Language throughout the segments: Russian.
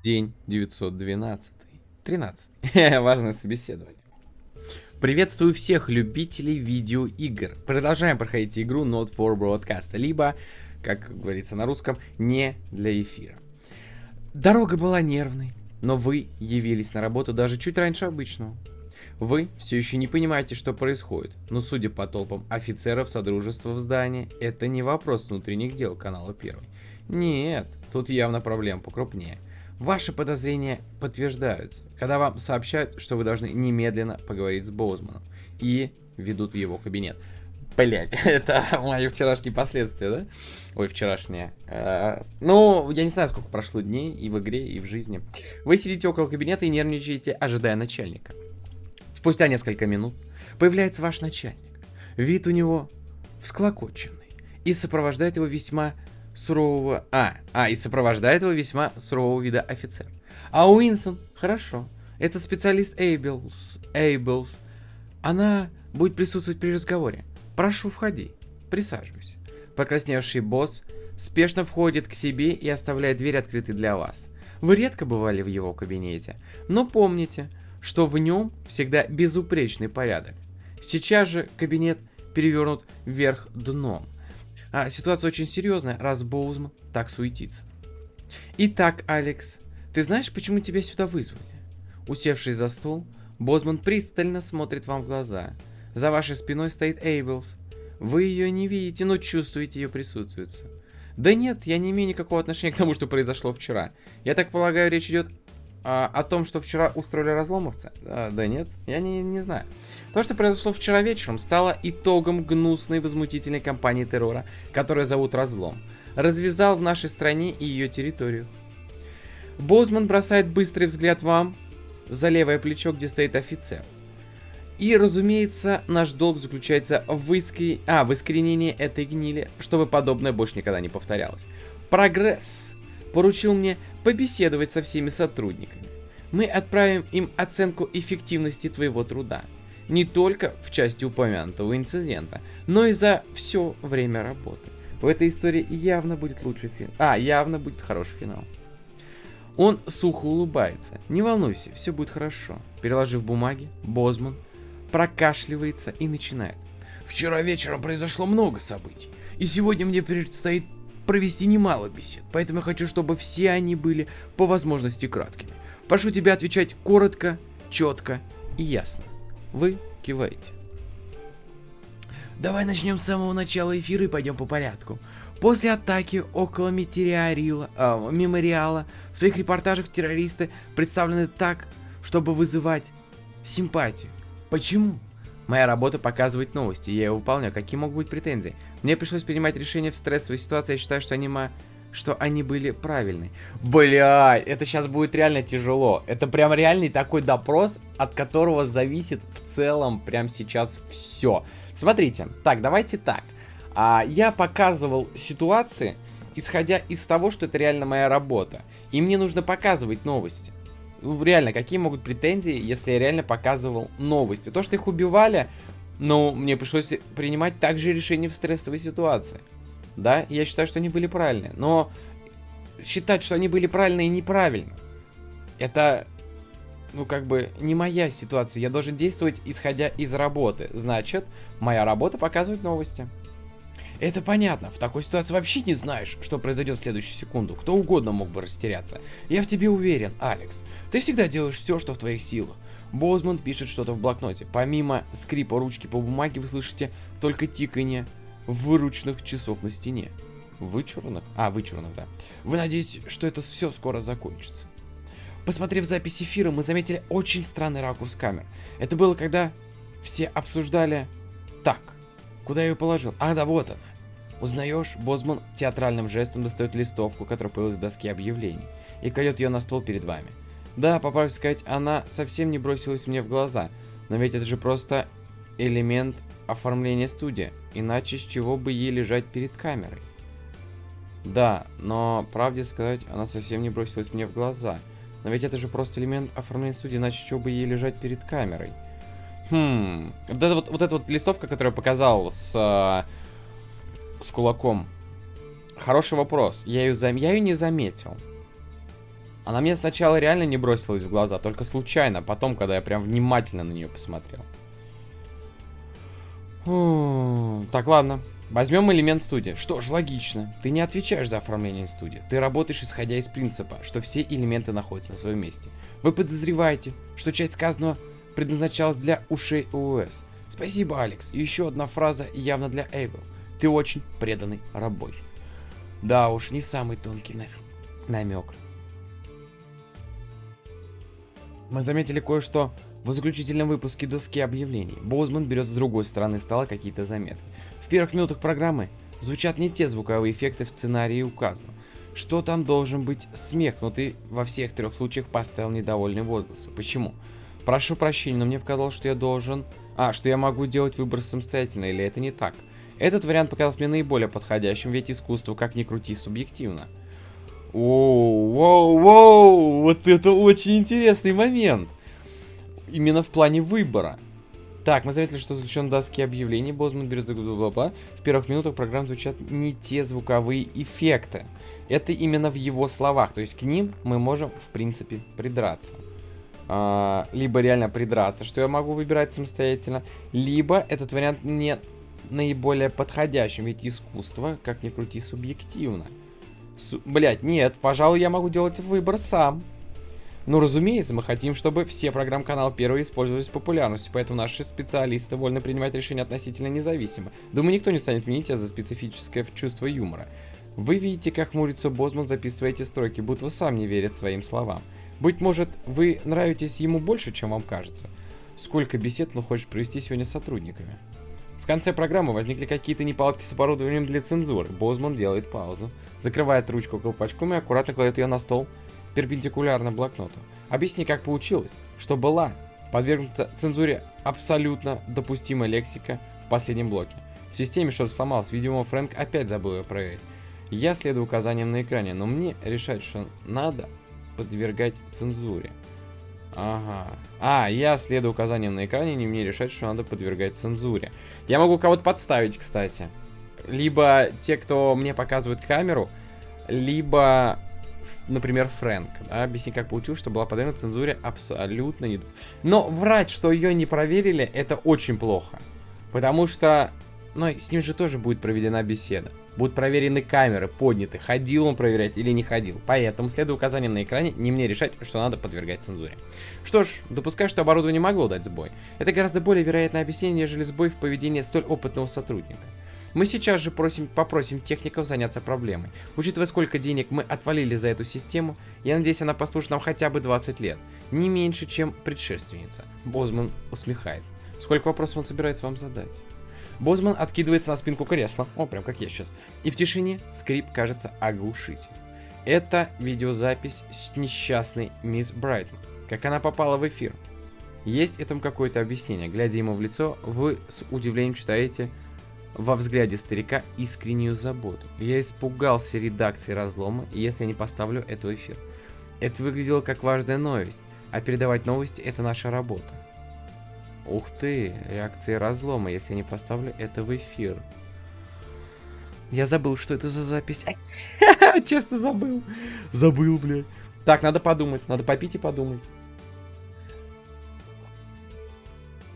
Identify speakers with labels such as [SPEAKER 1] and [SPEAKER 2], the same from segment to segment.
[SPEAKER 1] День 912. 13. Важное собеседование. Приветствую всех любителей видеоигр. Продолжаем проходить игру Not for Broadcast, либо, как говорится на русском, не для эфира. Дорога была нервной, но вы явились на работу даже чуть раньше обычного. Вы все еще не понимаете, что происходит, но судя по толпам офицеров Содружества в здании, это не вопрос внутренних дел канала Первый. Нет, тут явно проблем покрупнее. Ваши подозрения подтверждаются, когда вам сообщают, что вы должны немедленно поговорить с Боузманом и ведут в его кабинет. Блять, это мои вчерашние последствия, да? Ой, вчерашние. А, ну, я не знаю, сколько прошло дней и в игре, и в жизни. Вы сидите около кабинета и нервничаете, ожидая начальника. Спустя несколько минут появляется ваш начальник. Вид у него всклокоченный и сопровождает его весьма сурового... А, а, и сопровождает его весьма сурового вида офицер. А Уинсон, хорошо, это специалист Эйблс. Эйблс. Она будет присутствовать при разговоре. Прошу, входи. Присаживайся. Покрасневший босс спешно входит к себе и оставляет дверь открытой для вас. Вы редко бывали в его кабинете, но помните, что в нем всегда безупречный порядок. Сейчас же кабинет перевернут вверх дном. А ситуация очень серьезная, раз Боузман так суетится. Итак, Алекс, ты знаешь, почему тебя сюда вызвали? Усевшись за стол, Бозман пристально смотрит вам в глаза. За вашей спиной стоит Эйблс. Вы ее не видите, но чувствуете ее присутствие. Да нет, я не имею никакого отношения к тому, что произошло вчера. Я так полагаю, речь идет а, о том, что вчера устроили разломовцы? А, да нет, я не, не знаю. То, что произошло вчера вечером, стало итогом гнусной возмутительной кампании террора, которая зовут Разлом. Развязал в нашей стране и ее территорию. Бозман бросает быстрый взгляд вам за левое плечо, где стоит офицер. И, разумеется, наш долг заключается в, искри... а, в искоренении этой гнили, чтобы подобное больше никогда не повторялось. Прогресс поручил мне побеседовать со всеми сотрудниками. Мы отправим им оценку эффективности твоего труда. Не только в части упомянутого инцидента, но и за все время работы. В этой истории явно будет лучший финал. А, явно будет хороший финал. Он сухо улыбается. Не волнуйся, все будет хорошо. Переложив бумаги, Бозман прокашливается и начинает. Вчера вечером произошло много событий, и сегодня мне предстоит провести немало бесед, поэтому я хочу, чтобы все они были по возможности краткими. Прошу тебя отвечать коротко, четко и ясно. Вы киваете. Давай начнем с самого начала эфира и пойдем по порядку. После атаки около э, мемориала в твоих репортажах террористы представлены так, чтобы вызывать симпатию. Почему? Моя работа показывает новости, я ее выполняю. Какие могут быть претензии? Мне пришлось принимать решения в стрессовой ситуации, я считаю, что они, ма... что они были правильны. Бля, это сейчас будет реально тяжело. Это прям реальный такой допрос, от которого зависит в целом прям сейчас все. Смотрите, так, давайте так. А, я показывал ситуации, исходя из того, что это реально моя работа. И мне нужно показывать новости. Ну, реально, какие могут претензии, если я реально показывал новости? То, что их убивали, ну, мне пришлось принимать также решения в стрессовой ситуации. Да, я считаю, что они были правильные. Но считать, что они были правильные и неправильно, это, ну, как бы, не моя ситуация. Я должен действовать, исходя из работы. Значит, моя работа показывает новости. Это понятно, в такой ситуации вообще не знаешь, что произойдет в следующую секунду. Кто угодно мог бы растеряться. Я в тебе уверен, Алекс. Ты всегда делаешь все, что в твоих силах. Бозман пишет что-то в блокноте. Помимо скрипа ручки по бумаге вы слышите только тиканье выручных часов на стене. Вычурных? А, вычурных, да. Вы надеетесь, что это все скоро закончится. Посмотрев запись эфира, мы заметили очень странный ракурс камер. Это было, когда все обсуждали... Так, куда я ее положил? А, да, вот она. Узнаешь, Бозман театральным жестом достает листовку, которая появилась в доске объявлений, и кладет ее на стол перед вами. Да, по правде сказать, она совсем не бросилась мне в глаза, но ведь это же просто элемент оформления студии, иначе с чего бы ей лежать перед камерой? Да, но, правде сказать, она совсем не бросилась мне в глаза, но ведь это же просто элемент оформления студии, иначе с чего бы ей лежать перед камерой? Хм, вот эта вот, вот эта вот листовка, которую я показал с с кулаком. Хороший вопрос. Я ее, зам... я ее не заметил. Она мне сначала реально не бросилась в глаза, только случайно, потом, когда я прям внимательно на нее посмотрел. Так, ладно. Возьмем элемент студии. Что ж, логично. Ты не отвечаешь за оформление студии. Ты работаешь исходя из принципа, что все элементы находятся на своем месте. Вы подозреваете, что часть сказанного предназначалась для ушей ООС. Спасибо, Алекс. И еще одна фраза явно для Эйвел. Ты очень преданный работник. Да уж, не самый тонкий намек. Мы заметили кое-что в заключительном выпуске доски объявлений. Боузман берет с другой стороны стола какие-то заметки. В первых минутах программы звучат не те звуковые эффекты в сценарии указано. Что там должен быть смех, но ты во всех трех случаях поставил недовольные возгласы. Почему? Прошу прощения, но мне показалось, что я должен... А, что я могу делать выбор самостоятельно, или это не так? Этот вариант показался мне наиболее подходящим, ведь искусство, как ни крути, субъективно. Воу, воу, воу, вот это очень интересный момент. Именно в плане выбора. Так, мы заметили, что заключен доски объявлений, Бозман берет бла-бла-бла. В первых минутах программ звучат не те звуковые эффекты. Это именно в его словах, то есть к ним мы можем, в принципе, придраться. А, либо реально придраться, что я могу выбирать самостоятельно, либо этот вариант не наиболее подходящим, ведь искусство, как ни крути, субъективно. Су Блять, нет, пожалуй, я могу делать выбор сам. Но, разумеется, мы хотим, чтобы все программ-канал первые использовались популярностью, поэтому наши специалисты вольны принимать решения относительно независимо. Думаю, никто не станет винить тебя за специфическое чувство юмора. Вы видите, как хмурится Бозман, записывая эти строки, будто сам не верит своим словам. Быть может, вы нравитесь ему больше, чем вам кажется. Сколько бесед он хочет провести сегодня с сотрудниками? Конце программы возникли какие-то неполадки с оборудованием для цензуры. Бозман делает паузу, закрывает ручку колпачком и аккуратно кладет ее на стол перпендикулярно блокноту. Объясни, как получилось, что была подвергнута цензуре абсолютно допустимая лексика в последнем блоке. В системе что-то сломалось, видимо, Фрэнк опять забыл ее проверить. Я следую указаниям на экране, но мне решать, что надо подвергать цензуре. Ага. А, я следую указаниям на экране, не мне решать, что надо подвергать цензуре. Я могу кого-то подставить, кстати. Либо те, кто мне показывает камеру, либо, например, Фрэнк. Да, объясни, как получилось, что была подвергнута цензуре абсолютно не... Но врать, что ее не проверили, это очень плохо. Потому что, ну, с ним же тоже будет проведена беседа. Будут проверены камеры, подняты, ходил он проверять или не ходил. Поэтому, следуя указаниям на экране, не мне решать, что надо подвергать цензуре. Что ж, допускаю, что оборудование могло дать сбой. Это гораздо более вероятное объяснение, нежели сбой в поведении столь опытного сотрудника. Мы сейчас же просим, попросим техников заняться проблемой. Учитывая, сколько денег мы отвалили за эту систему, я надеюсь, она послужит нам хотя бы 20 лет. Не меньше, чем предшественница. Бозман усмехается. Сколько вопросов он собирается вам задать? Бозман откидывается на спинку кресла, о, прям как я сейчас, и в тишине скрип кажется оглушительным. Это видеозапись с несчастной мисс Брайтман. Как она попала в эфир? Есть этому какое-то объяснение. Глядя ему в лицо, вы с удивлением читаете во взгляде старика искреннюю заботу. Я испугался редакции разлома, если не поставлю эту эфир. Это выглядело как важная новость, а передавать новости это наша работа. Ух ты, реакции разлома, если я не поставлю это в эфир. Я забыл, что это за запись. Честно забыл. Забыл, блядь. Так, надо подумать. Надо попить и подумать.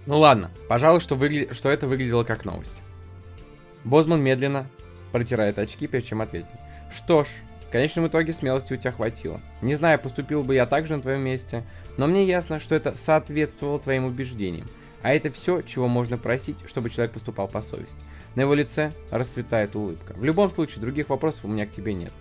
[SPEAKER 1] Ну ладно, пожалуй, что, выгля... что это выглядело как новость. Бозман медленно протирает очки, прежде чем ответить. Что ж, в конечном итоге смелости у тебя хватило. Не знаю, поступил бы я так же на твоем месте, но мне ясно, что это соответствовало твоим убеждениям. А это все, чего можно просить, чтобы человек поступал по совести. На его лице расцветает улыбка. В любом случае, других вопросов у меня к тебе нет.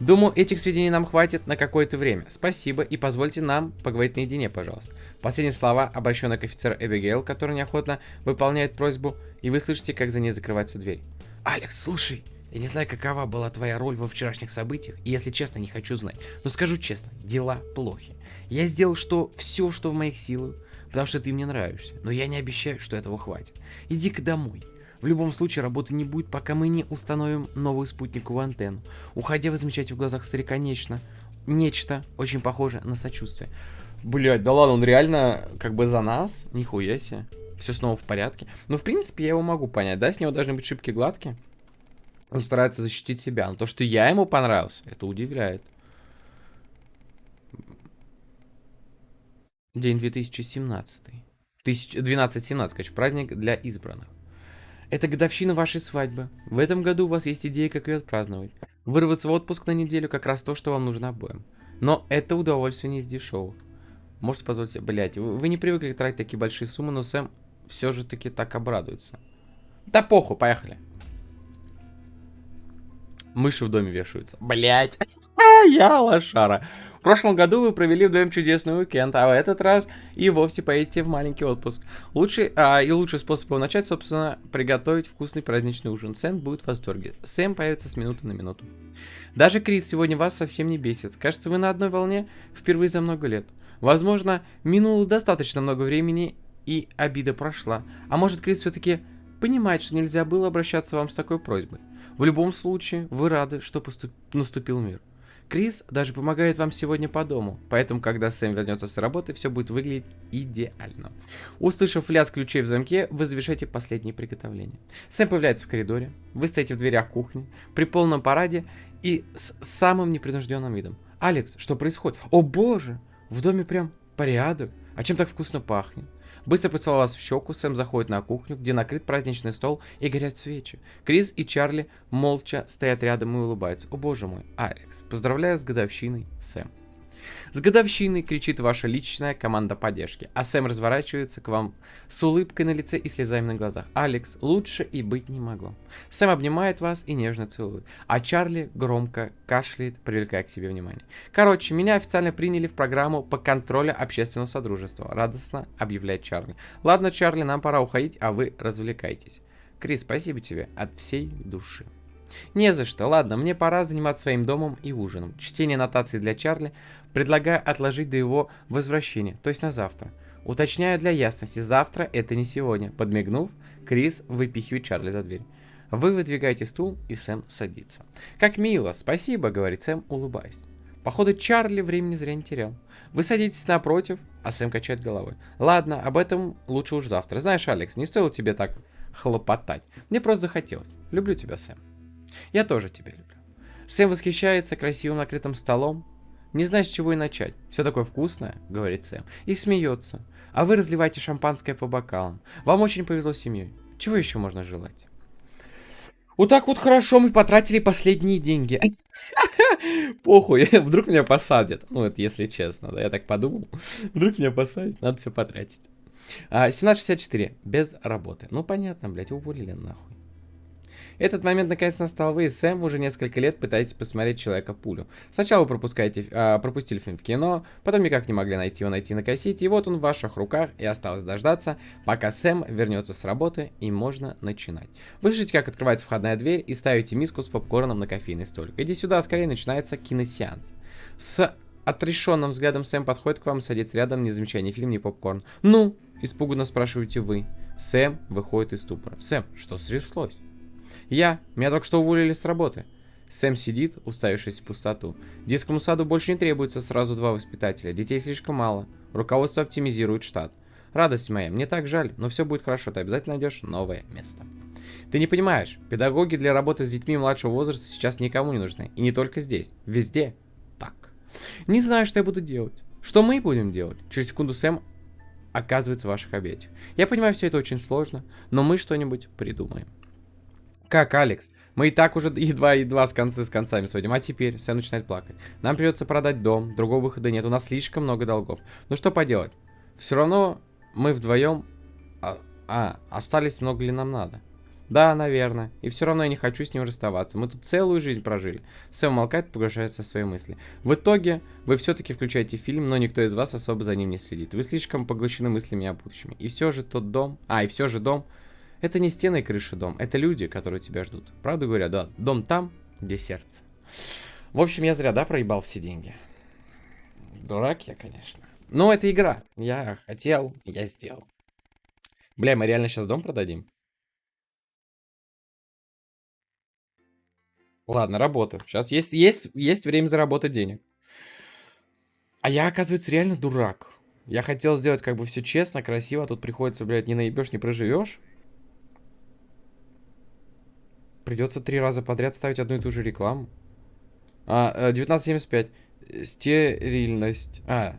[SPEAKER 1] Думаю, этих сведений нам хватит на какое-то время. Спасибо и позвольте нам поговорить наедине, пожалуйста. Последние слова обращены к офицеру Эбигейл, который неохотно выполняет просьбу, и вы слышите, как за ней закрывается дверь. «Алекс, слушай, я не знаю, какова была твоя роль во вчерашних событиях, и если честно, не хочу знать. Но скажу честно, дела плохи. Я сделал что все, что в моих силах, потому что ты мне нравишься, но я не обещаю, что этого хватит. Иди-ка домой. В любом случае работы не будет, пока мы не установим новую спутниковую антенну. Уходя, вы замечаете в глазах старика нечто, нечто очень похожее на сочувствие. Блять, да ладно, он реально как бы за нас? Нихуя себе. Все снова в порядке. Ну, в принципе, я его могу понять, да? С него должны быть шибки гладкие. Он старается защитить себя. Но то, что я ему понравился, это удивляет. День 2017. 12-17, короче, праздник для избранных. Это годовщина вашей свадьбы. В этом году у вас есть идея, как ее отпраздновать. Вырваться в отпуск на неделю как раз то, что вам нужно обоим. Но это удовольствие не из дешевых. Можете позволить себе, блять, вы, вы не привыкли тратить такие большие суммы, но Сэм все же таки так обрадуется. Да похуй, поехали. Мыши в доме вешаются. Блять. Я лошара. В прошлом году вы провели вдвоем чудесный уикенд, а в этот раз и вовсе поедете в маленький отпуск. Лучший, а, и лучший способ его начать, собственно, приготовить вкусный праздничный ужин. Сэм будет в восторге. Сэм появится с минуты на минуту. Даже Крис сегодня вас совсем не бесит. Кажется, вы на одной волне впервые за много лет. Возможно, минуло достаточно много времени, и обида прошла. А может, Крис все-таки понимает, что нельзя было обращаться вам с такой просьбой. В любом случае, вы рады, что поступ... наступил мир. Крис даже помогает вам сегодня по дому, поэтому, когда Сэм вернется с работы, все будет выглядеть идеально. Услышав лязг ключей в замке, вы завершаете последние приготовления. Сэм появляется в коридоре, вы стоите в дверях кухни, при полном параде и с самым непринужденным видом. «Алекс, что происходит? О боже! В доме прям порядок. А чем так вкусно пахнет?» Быстро поцеловал вас в щеку, Сэм заходит на кухню, где накрыт праздничный стол и горят свечи. Крис и Чарли молча стоят рядом и улыбаются. О боже мой, Алекс, поздравляю с годовщиной, Сэм. С годовщиной кричит ваша личная команда поддержки, а Сэм разворачивается к вам с улыбкой на лице и слезами на глазах. Алекс, лучше и быть не могло. Сэм обнимает вас и нежно целует, а Чарли громко кашляет, привлекая к себе внимание. Короче, меня официально приняли в программу по контролю общественного содружества, радостно объявляет Чарли. Ладно, Чарли, нам пора уходить, а вы развлекайтесь. Крис, спасибо тебе от всей души. Не за что. Ладно, мне пора заниматься своим домом и ужином. Чтение нотаций для Чарли предлагаю отложить до его возвращения, то есть на завтра. Уточняю для ясности, завтра это не сегодня. Подмигнув, Крис выпихивает Чарли за дверь. Вы выдвигаете стул, и Сэм садится. «Как мило, спасибо», — говорит Сэм, улыбаясь. Походу, Чарли времени зря не терял. Вы садитесь напротив, а Сэм качает головой. Ладно, об этом лучше уж завтра. Знаешь, Алекс, не стоило тебе так хлопотать. Мне просто захотелось. Люблю тебя, Сэм. Я тоже тебя люблю. Сэм восхищается красивым накрытым столом. Не знаю, с чего и начать. Все такое вкусное, говорит Сэм. И смеется. А вы разливаете шампанское по бокалам. Вам очень повезло с семьей. Чего еще можно желать? Вот так вот хорошо мы потратили последние деньги. Похуй, вдруг меня посадят. Ну, это если честно, да, я так подумал. Вдруг меня посадят, надо все потратить. А, 17.64, без работы. Ну, понятно, блядь, уволили нахуй. Этот момент наконец настал. Вы и Сэм уже несколько лет пытаетесь посмотреть Человека-пулю. Сначала вы пропускаете, э, пропустили фильм в кино, потом никак не могли найти его найти на кассете, и вот он в ваших руках, и осталось дождаться, пока Сэм вернется с работы, и можно начинать. Вы слышите, как открывается входная дверь, и ставите миску с попкорном на кофейный столик. Иди сюда, скорее начинается киносеанс. С отрешенным взглядом Сэм подходит к вам, садится рядом, не замечая ни фильм, ни попкорн. «Ну?» – испуганно спрашиваете вы. Сэм выходит из ступора. «Сэм, что стряслось?» Я. Меня только что уволили с работы. Сэм сидит, уставившись в пустоту. Детскому саду больше не требуется сразу два воспитателя. Детей слишком мало. Руководство оптимизирует штат. Радость моя, мне так жаль, но все будет хорошо, ты обязательно найдешь новое место. Ты не понимаешь, педагоги для работы с детьми младшего возраста сейчас никому не нужны. И не только здесь, везде так. Не знаю, что я буду делать. Что мы будем делать? Через секунду Сэм оказывается в ваших объятиях. Я понимаю, все это очень сложно, но мы что-нибудь придумаем. Как, Алекс? Мы и так уже едва-едва с концы с концами сводим. А теперь Сэм начинает плакать. Нам придется продать дом, другого выхода нет. У нас слишком много долгов. Ну что поделать? Все равно мы вдвоем... А, а, остались много ли нам надо? Да, наверное. И все равно я не хочу с ним расставаться. Мы тут целую жизнь прожили. Сэм молкает, погружается в свои мысли. В итоге, вы все-таки включаете фильм, но никто из вас особо за ним не следит. Вы слишком поглощены мыслями о будущем. И все же тот дом... А, и все же дом это не стены и крыши дом, это люди, которые тебя ждут. Правда говоря, да, дом там, где сердце. В общем, я зря, да, проебал все деньги. Дурак я, конечно. Но это игра. Я хотел, я сделал. Бля, мы реально сейчас дом продадим? Ладно, работа. Сейчас есть, есть, есть время заработать денег. А я, оказывается, реально дурак. Я хотел сделать как бы все честно, красиво, а тут приходится, блядь, не наебешь, не проживешь. Придется три раза подряд ставить одну и ту же рекламу. А, 1975. Э, Стерильность. А,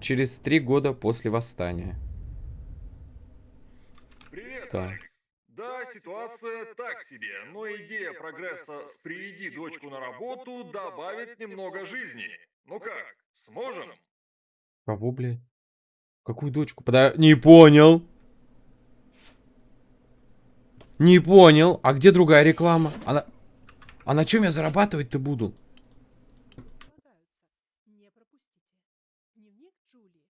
[SPEAKER 1] через три года после восстания.
[SPEAKER 2] Привет,
[SPEAKER 1] Так.
[SPEAKER 2] Алекс. Да, ситуация так себе, но идея прогресса с «приведи дочку на работу» добавит немного жизни. Ну как, сможем?
[SPEAKER 1] Кого, блядь? Какую дочку? Пода... Не понял. Не понял. А где другая реклама? Она... А на чем я зарабатывать-то буду?
[SPEAKER 3] Не пропустите. Дневник Джулии.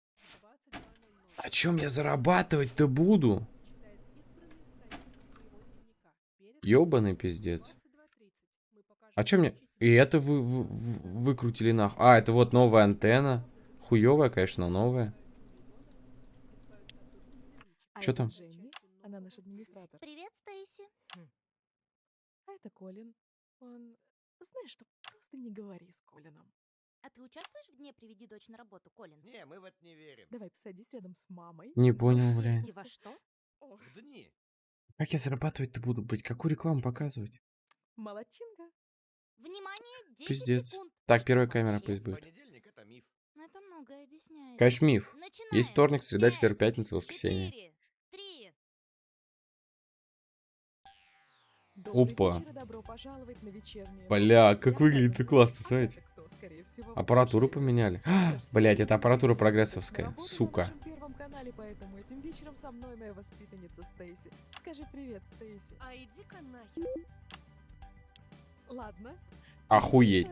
[SPEAKER 3] 22.00.
[SPEAKER 1] На чем я зарабатывать-то буду? Ёбаный пиздец.
[SPEAKER 3] 22.30. Мы покажем
[SPEAKER 1] А чё мне... И это вы, вы- вы- выкрутили нах... А, это вот новая антенна. Хуёвая, конечно, но новая.
[SPEAKER 3] А
[SPEAKER 1] Чё
[SPEAKER 3] это
[SPEAKER 1] там?
[SPEAKER 3] Дженни, она наш администратор.
[SPEAKER 4] Привет, Стейси.
[SPEAKER 3] А это Колин. Он... Знаешь что, просто не говори с Колином.
[SPEAKER 4] А ты участвуешь в дне «Приведи дочь на работу», Колин?
[SPEAKER 5] Не, мы в это не верим.
[SPEAKER 3] Давай посадись рядом с мамой.
[SPEAKER 1] Не понял, блядь.
[SPEAKER 4] Во что?
[SPEAKER 3] Ох,
[SPEAKER 5] В дни.
[SPEAKER 1] Как я зарабатывать-то буду, блядь? Какую рекламу показывать?
[SPEAKER 3] молодчинка.
[SPEAKER 4] Внимание, 10
[SPEAKER 1] Пиздец.
[SPEAKER 4] секунд.
[SPEAKER 1] Так, первая камера пусть будет.
[SPEAKER 5] Понедельник это миф.
[SPEAKER 4] Это многое объясняет.
[SPEAKER 1] Конечно, миф.
[SPEAKER 4] Начинаем.
[SPEAKER 1] Есть вторник, среда, четверг, пятница, воскресенье. Опа. Бля, как выглядит
[SPEAKER 3] Катя.
[SPEAKER 1] классно,
[SPEAKER 3] А
[SPEAKER 1] смотрите.
[SPEAKER 3] это
[SPEAKER 1] Аппаратуру поменяли.
[SPEAKER 3] Ж,
[SPEAKER 1] Блять, это аппаратура прогрессовская. Сука.
[SPEAKER 3] нашем первом канале, поэтому этим вечером со мной моя воспитанница Стейси. Скажи привет, Стейси.
[SPEAKER 6] А иди-ка нахер.
[SPEAKER 3] Ладно.
[SPEAKER 1] Охуеть.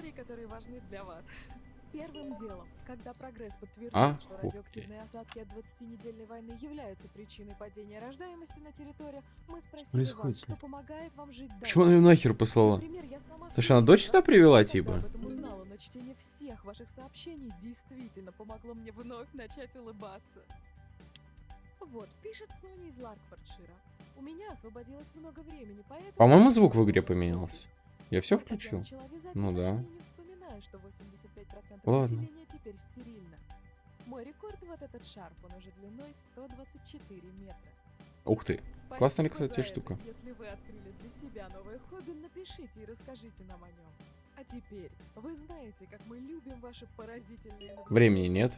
[SPEAKER 3] Первым делом, когда прогресс подтвердил, что
[SPEAKER 1] Охуеть.
[SPEAKER 3] радиоактивные осадки от 20-недельной войны являются причиной падения рождаемости на территориях, мы спросили
[SPEAKER 1] происходит,
[SPEAKER 3] вас, что помогает вам жить дальше.
[SPEAKER 1] Почему она ее нахер послала?
[SPEAKER 3] Например,
[SPEAKER 1] Слушай, она дочь сюда привела, типа?
[SPEAKER 3] узнала, но чтение всех ваших сообщений действительно помогло мне вновь начать улыбаться. Вот, пишет Соня из Ларкфордшира. У меня освободилось много времени, поэтому...
[SPEAKER 1] По-моему, звук в игре поменялся. Я
[SPEAKER 3] как
[SPEAKER 1] включил? Ну да.
[SPEAKER 3] Вспоминаю, что 85%
[SPEAKER 1] Ладно.
[SPEAKER 3] населения теперь стерильно. Мой рекорд вот этот шарф, он уже длиной 124 метра.
[SPEAKER 1] Ух ты.
[SPEAKER 3] Спасибо
[SPEAKER 1] Классная, кстати,
[SPEAKER 3] это.
[SPEAKER 1] штука.
[SPEAKER 3] Если вы открыли для себя новое хобби, напишите и расскажите нам о нем. А теперь, вы знаете, как мы любим ваши поразительные
[SPEAKER 1] Времени нет.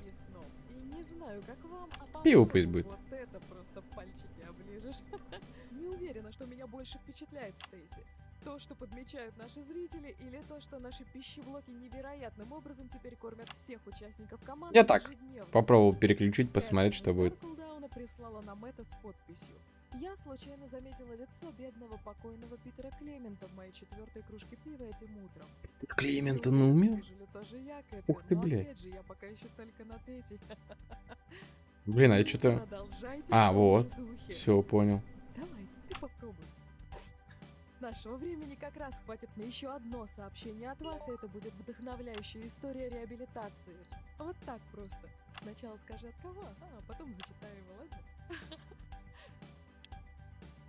[SPEAKER 3] И не знаю, как вам, а
[SPEAKER 1] Пиво пусть будет.
[SPEAKER 3] Вот это просто пальчики оближешь. Не уверена, что меня больше впечатляет Стейси. То, что подмечают наши зрители, или то, что наши пищеблоки невероятным образом теперь кормят всех участников команды
[SPEAKER 1] Я так,
[SPEAKER 3] ежедневно.
[SPEAKER 1] Попробовал переключить, посмотреть, что будет.
[SPEAKER 3] прислала нам это с подписью. Я случайно заметила лицо бедного покойного Питера Клемента в моей четвертой кружке пива этим утром.
[SPEAKER 1] Клемента ну умер? Ух ты, блядь.
[SPEAKER 3] же, я пока еще только на третьей.
[SPEAKER 1] Блин, а я что-то... А, вот. Все, понял.
[SPEAKER 3] Давай, ты попробуй. Нашего времени как раз хватит на еще одно сообщение от вас, и это будет вдохновляющая история реабилитации. Вот так просто. Сначала скажи от кого, а потом зачитай его, ладно?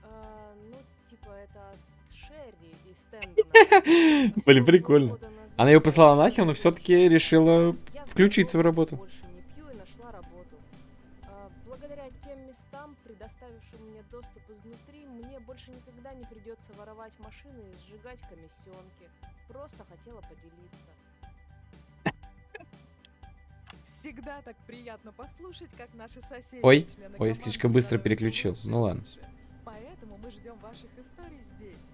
[SPEAKER 6] А, ну, типа, это от Шерри из.
[SPEAKER 1] Блин, прикольно. Она ее послала нахер, но все-таки решила включиться в работу.
[SPEAKER 6] Больше предоставившим мне доступ изнутри, мне больше никогда не придется воровать машины и сжигать комиссионки. Просто хотела поделиться.
[SPEAKER 3] Всегда так приятно послушать, как наши соседи.
[SPEAKER 1] Ой, ой, слишком быстро переключил. Ну ладно.
[SPEAKER 3] Поэтому мы ждем ваших историй здесь.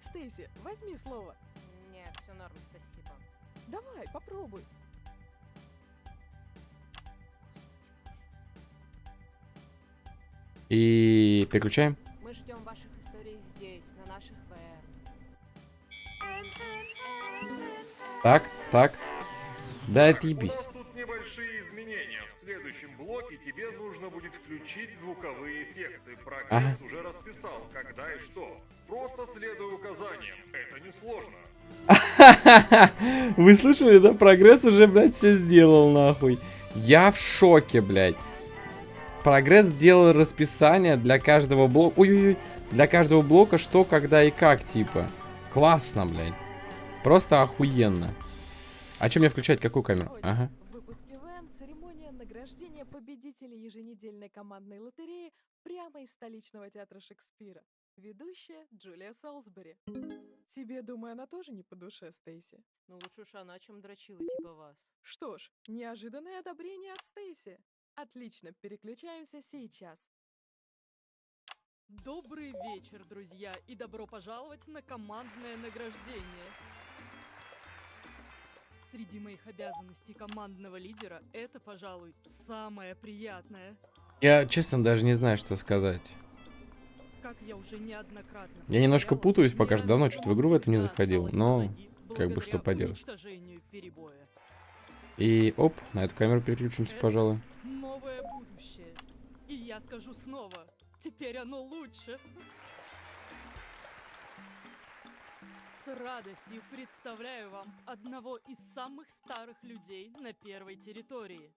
[SPEAKER 3] Стейси, возьми слово.
[SPEAKER 6] Не, все норм, спасибо.
[SPEAKER 3] Давай, попробуй.
[SPEAKER 1] И переключаем.
[SPEAKER 6] Мы ждем ваших историй здесь, на наших ВР.
[SPEAKER 1] Так, так. Да
[SPEAKER 2] У
[SPEAKER 1] отъебись.
[SPEAKER 2] нас тут небольшие изменения. В следующем блоке тебе нужно будет включить звуковые эффекты. Прогресс
[SPEAKER 1] Ага.
[SPEAKER 2] уже расписал, когда и что. Просто следуй указаниям. Это несложно.
[SPEAKER 1] Вы слышали, да? Прогресс уже, блядь, все сделал, нахуй. Я в шоке, блядь. Прогресс сделал расписание для каждого блока. Ой-ой-ой. Для каждого блока что, когда и как, типа. Классно, блядь. Просто охуенно. А чем мне включать? Какую камеру? Ага.
[SPEAKER 3] Церемония награждения победителей еженедельной командной лотереи прямо из столичного театра Шекспира. ведущая Джулия Солсбери. Тебе, думаю, она тоже не по душе, Стейси?
[SPEAKER 6] Ну лучше уж она, чем дрочила типа вас.
[SPEAKER 3] Что ж, неожиданное одобрение от Стейси. Отлично, переключаемся сейчас.
[SPEAKER 5] Добрый вечер, друзья, и добро пожаловать на командное награждение. Среди моих обязанностей командного лидера это, пожалуй, самое приятное.
[SPEAKER 1] Я, честно, даже не знаю, что сказать.
[SPEAKER 5] Как я уже неоднократно
[SPEAKER 1] Я немножко путаюсь, пока что давно что-то в игру в эту не заходил, но как бы что поделать. И оп, на эту камеру переключимся,
[SPEAKER 5] Это
[SPEAKER 1] пожалуй.
[SPEAKER 5] Я скажу снова, теперь оно лучше. С радостью представляю вам одного из самых старых людей на первой территории.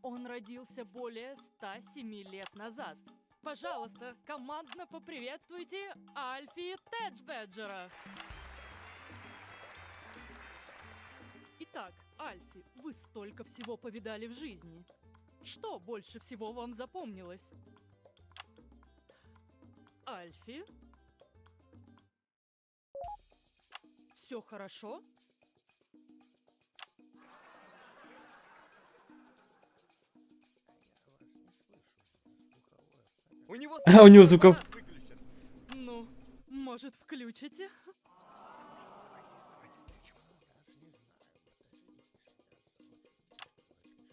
[SPEAKER 5] Он родился более 107 лет назад. Пожалуйста, командно поприветствуйте Альфи Теджбеджера. Итак, Альфи, вы столько всего повидали в жизни. Что больше всего вам запомнилось? Альфи? Все хорошо?
[SPEAKER 7] У него
[SPEAKER 1] А, у него звуков...
[SPEAKER 5] Ну, может, включите?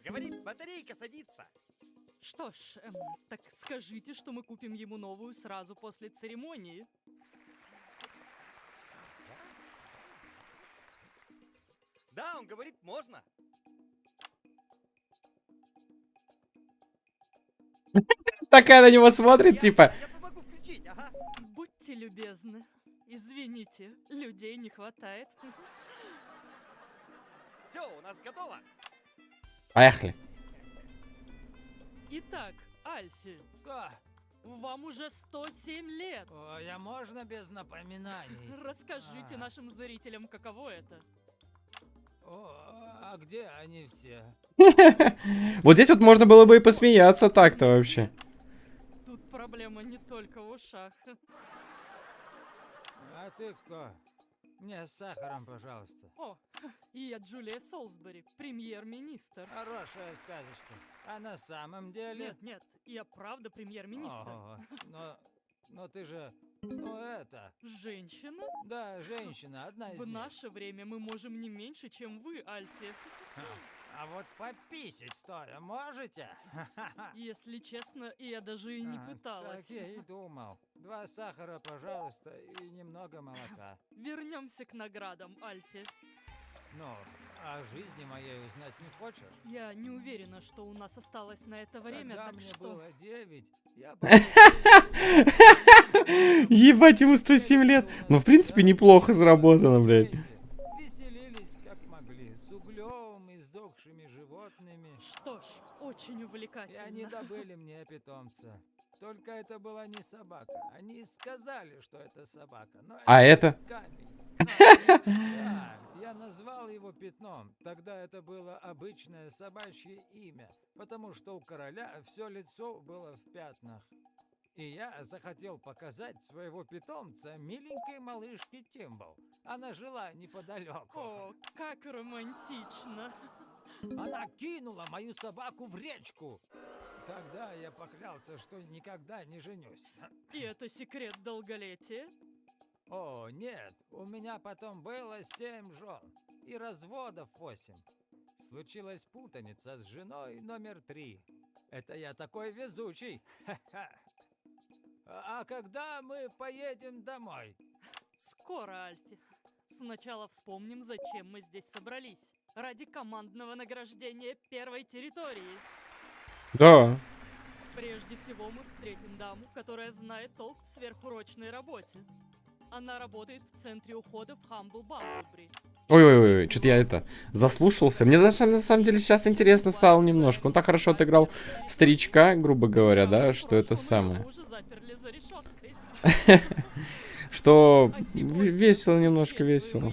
[SPEAKER 7] Говорит, батарейка садится.
[SPEAKER 5] Что ж, эм, так скажите, что мы купим ему новую сразу после церемонии.
[SPEAKER 7] Да, он говорит, можно.
[SPEAKER 1] Такая на него смотрит, типа...
[SPEAKER 7] Я помогу включить, ага.
[SPEAKER 5] Будьте любезны. Извините, людей не хватает.
[SPEAKER 7] Все, у нас готово.
[SPEAKER 1] Поехали.
[SPEAKER 5] Итак, Альфи,
[SPEAKER 8] Что?
[SPEAKER 5] вам уже 107 лет.
[SPEAKER 8] Ой, а можно без напоминаний?
[SPEAKER 5] Расскажите
[SPEAKER 8] А.
[SPEAKER 5] нашим зрителям, каково это.
[SPEAKER 8] О, а где они все?
[SPEAKER 1] Вот здесь вот можно было бы и посмеяться так-то вообще.
[SPEAKER 5] Тут проблема не только в ушах.
[SPEAKER 8] А ты кто? Мне с сахаром, пожалуйста.
[SPEAKER 5] О, и я Джулия Солсбери, премьер-министр.
[SPEAKER 8] Хорошая сказочка. А на самом деле...
[SPEAKER 5] Нет, нет, я правда премьер-министр.
[SPEAKER 8] Но, но ты же... Ну это...
[SPEAKER 5] Женщина?
[SPEAKER 8] Да, женщина, одна из
[SPEAKER 5] В
[SPEAKER 8] них.
[SPEAKER 5] наше время мы можем не меньше, чем вы, Альфи.
[SPEAKER 8] А вот пописить стоя можете?
[SPEAKER 5] Если честно, я даже и не
[SPEAKER 8] А,
[SPEAKER 5] пыталась.
[SPEAKER 8] Так я и думал. Два сахара, пожалуйста, и немного молока.
[SPEAKER 5] Вернемся к наградам, Альфи.
[SPEAKER 8] Ну, о жизни моей узнать не хочешь?
[SPEAKER 5] Я не уверена, что у нас осталось на это время,
[SPEAKER 8] Когда
[SPEAKER 5] так
[SPEAKER 8] мне
[SPEAKER 5] что...
[SPEAKER 8] было девять, я
[SPEAKER 1] Ебать, ему 107 лет. Ну, в принципе, неплохо заработано, блядь.
[SPEAKER 8] Веселились как могли, с углем и сдохшими животными.
[SPEAKER 5] Что ж, очень
[SPEAKER 8] И
[SPEAKER 5] увлекательно.
[SPEAKER 8] они добыли мне питомца. Только это была не собака. Они сказали, что это собака. Но
[SPEAKER 1] А это?
[SPEAKER 8] камень. Да, я назвал его пятном. Тогда это было обычное собачье имя, потому что у короля все лицо было в пятнах. И я захотел показать своего питомца миленькой малышке Тимбл. Она жила неподалеку.
[SPEAKER 5] О, как романтично.
[SPEAKER 8] Она кинула мою собаку в речку. Тогда я поклялся, что никогда не женюсь.
[SPEAKER 5] И это секрет долголетия?
[SPEAKER 8] О, нет, у меня потом было семь жен и разводов восемь. Случилась путаница с женой номер три. Это я такой везучий. А когда мы поедем домой?
[SPEAKER 5] Скоро, Альфи. Сначала вспомним, зачем мы здесь собрались. Ради командного награждения первой территории.
[SPEAKER 1] Да.
[SPEAKER 5] Прежде всего мы встретим даму, которая знает толк в сверхурочной работе. Она работает в центре ухода в Хамбл Бамблбри.
[SPEAKER 1] Ой-ой-ой, что-то я это заслушался. Мне даже на самом деле сейчас интересно стало немножко. Он так хорошо отыграл старичка, грубо говоря, да, что это самое. Что весело, немножко весело.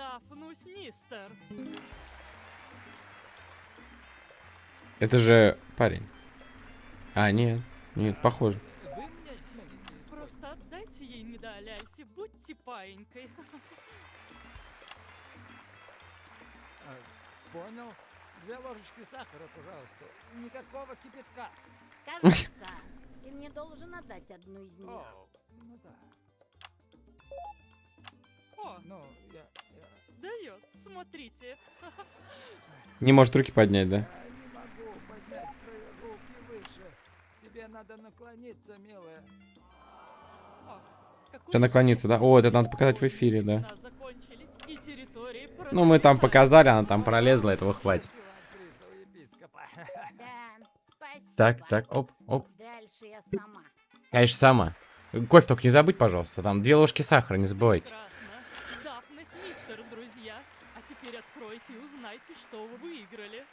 [SPEAKER 5] Дафну Снистер.
[SPEAKER 1] Это же парень. А, нет. Нет, похоже.
[SPEAKER 5] Просто отдайте ей медаль, Альфи, будьте паинькой.
[SPEAKER 8] А, Понял. Две ложечки сахара, пожалуйста. Никакого кипятка.
[SPEAKER 4] Кажется, ты мне должен отдать одну из них.
[SPEAKER 8] О, ну да.
[SPEAKER 5] О,
[SPEAKER 8] Ну, я,
[SPEAKER 5] дает, смотрите.
[SPEAKER 1] Не может руки поднять, да?
[SPEAKER 8] я не могу поднять свои руки выше. Тебе надо наклониться, милая.
[SPEAKER 1] Что наклониться, да? О, это надо показать в эфире, да. Ну, мы там показали, она там пролезла, этого хватит. Так, так, оп, оп.
[SPEAKER 4] Дальше я сама.
[SPEAKER 1] Конечно, сама. Кофе только не забудь, пожалуйста. Там две ложки сахара, не забывайте.
[SPEAKER 5] Прекрасно. Дафнес Мистер, друзья. А теперь откройте и узнайте, что вы выиграли.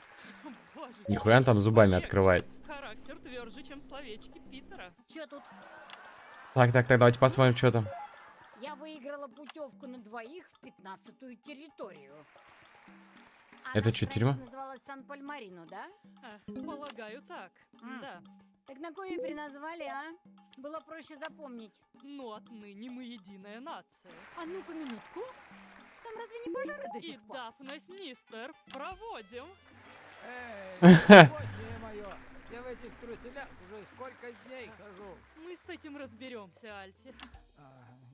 [SPEAKER 5] Боже,
[SPEAKER 1] Нихуя он там зубами
[SPEAKER 5] человечек.
[SPEAKER 1] открывает.
[SPEAKER 5] Характер тверже, чем словечки Питера.
[SPEAKER 4] Чё тут?
[SPEAKER 1] Так, так, так, давайте посмотрим, что там.
[SPEAKER 4] Я выиграла путевку на двоих в пятнадцатую территорию.
[SPEAKER 1] Это чё, тюрьма?
[SPEAKER 4] называлась Сан-Пальмарино, да?
[SPEAKER 5] А, полагаю, так.
[SPEAKER 4] М.
[SPEAKER 5] Да.
[SPEAKER 4] Так на кою переназвали, а? Было проще запомнить.
[SPEAKER 5] Ну, отныне мы единая нация.
[SPEAKER 4] А ну-ка, минутку. Там разве не пожары до
[SPEAKER 5] И
[SPEAKER 4] сих пор?
[SPEAKER 5] Дафнес Нистер проводим.
[SPEAKER 8] Эй, сегодня мое. Я в этих труселях уже сколько дней хожу.
[SPEAKER 5] Мы с этим разберемся, Альфи.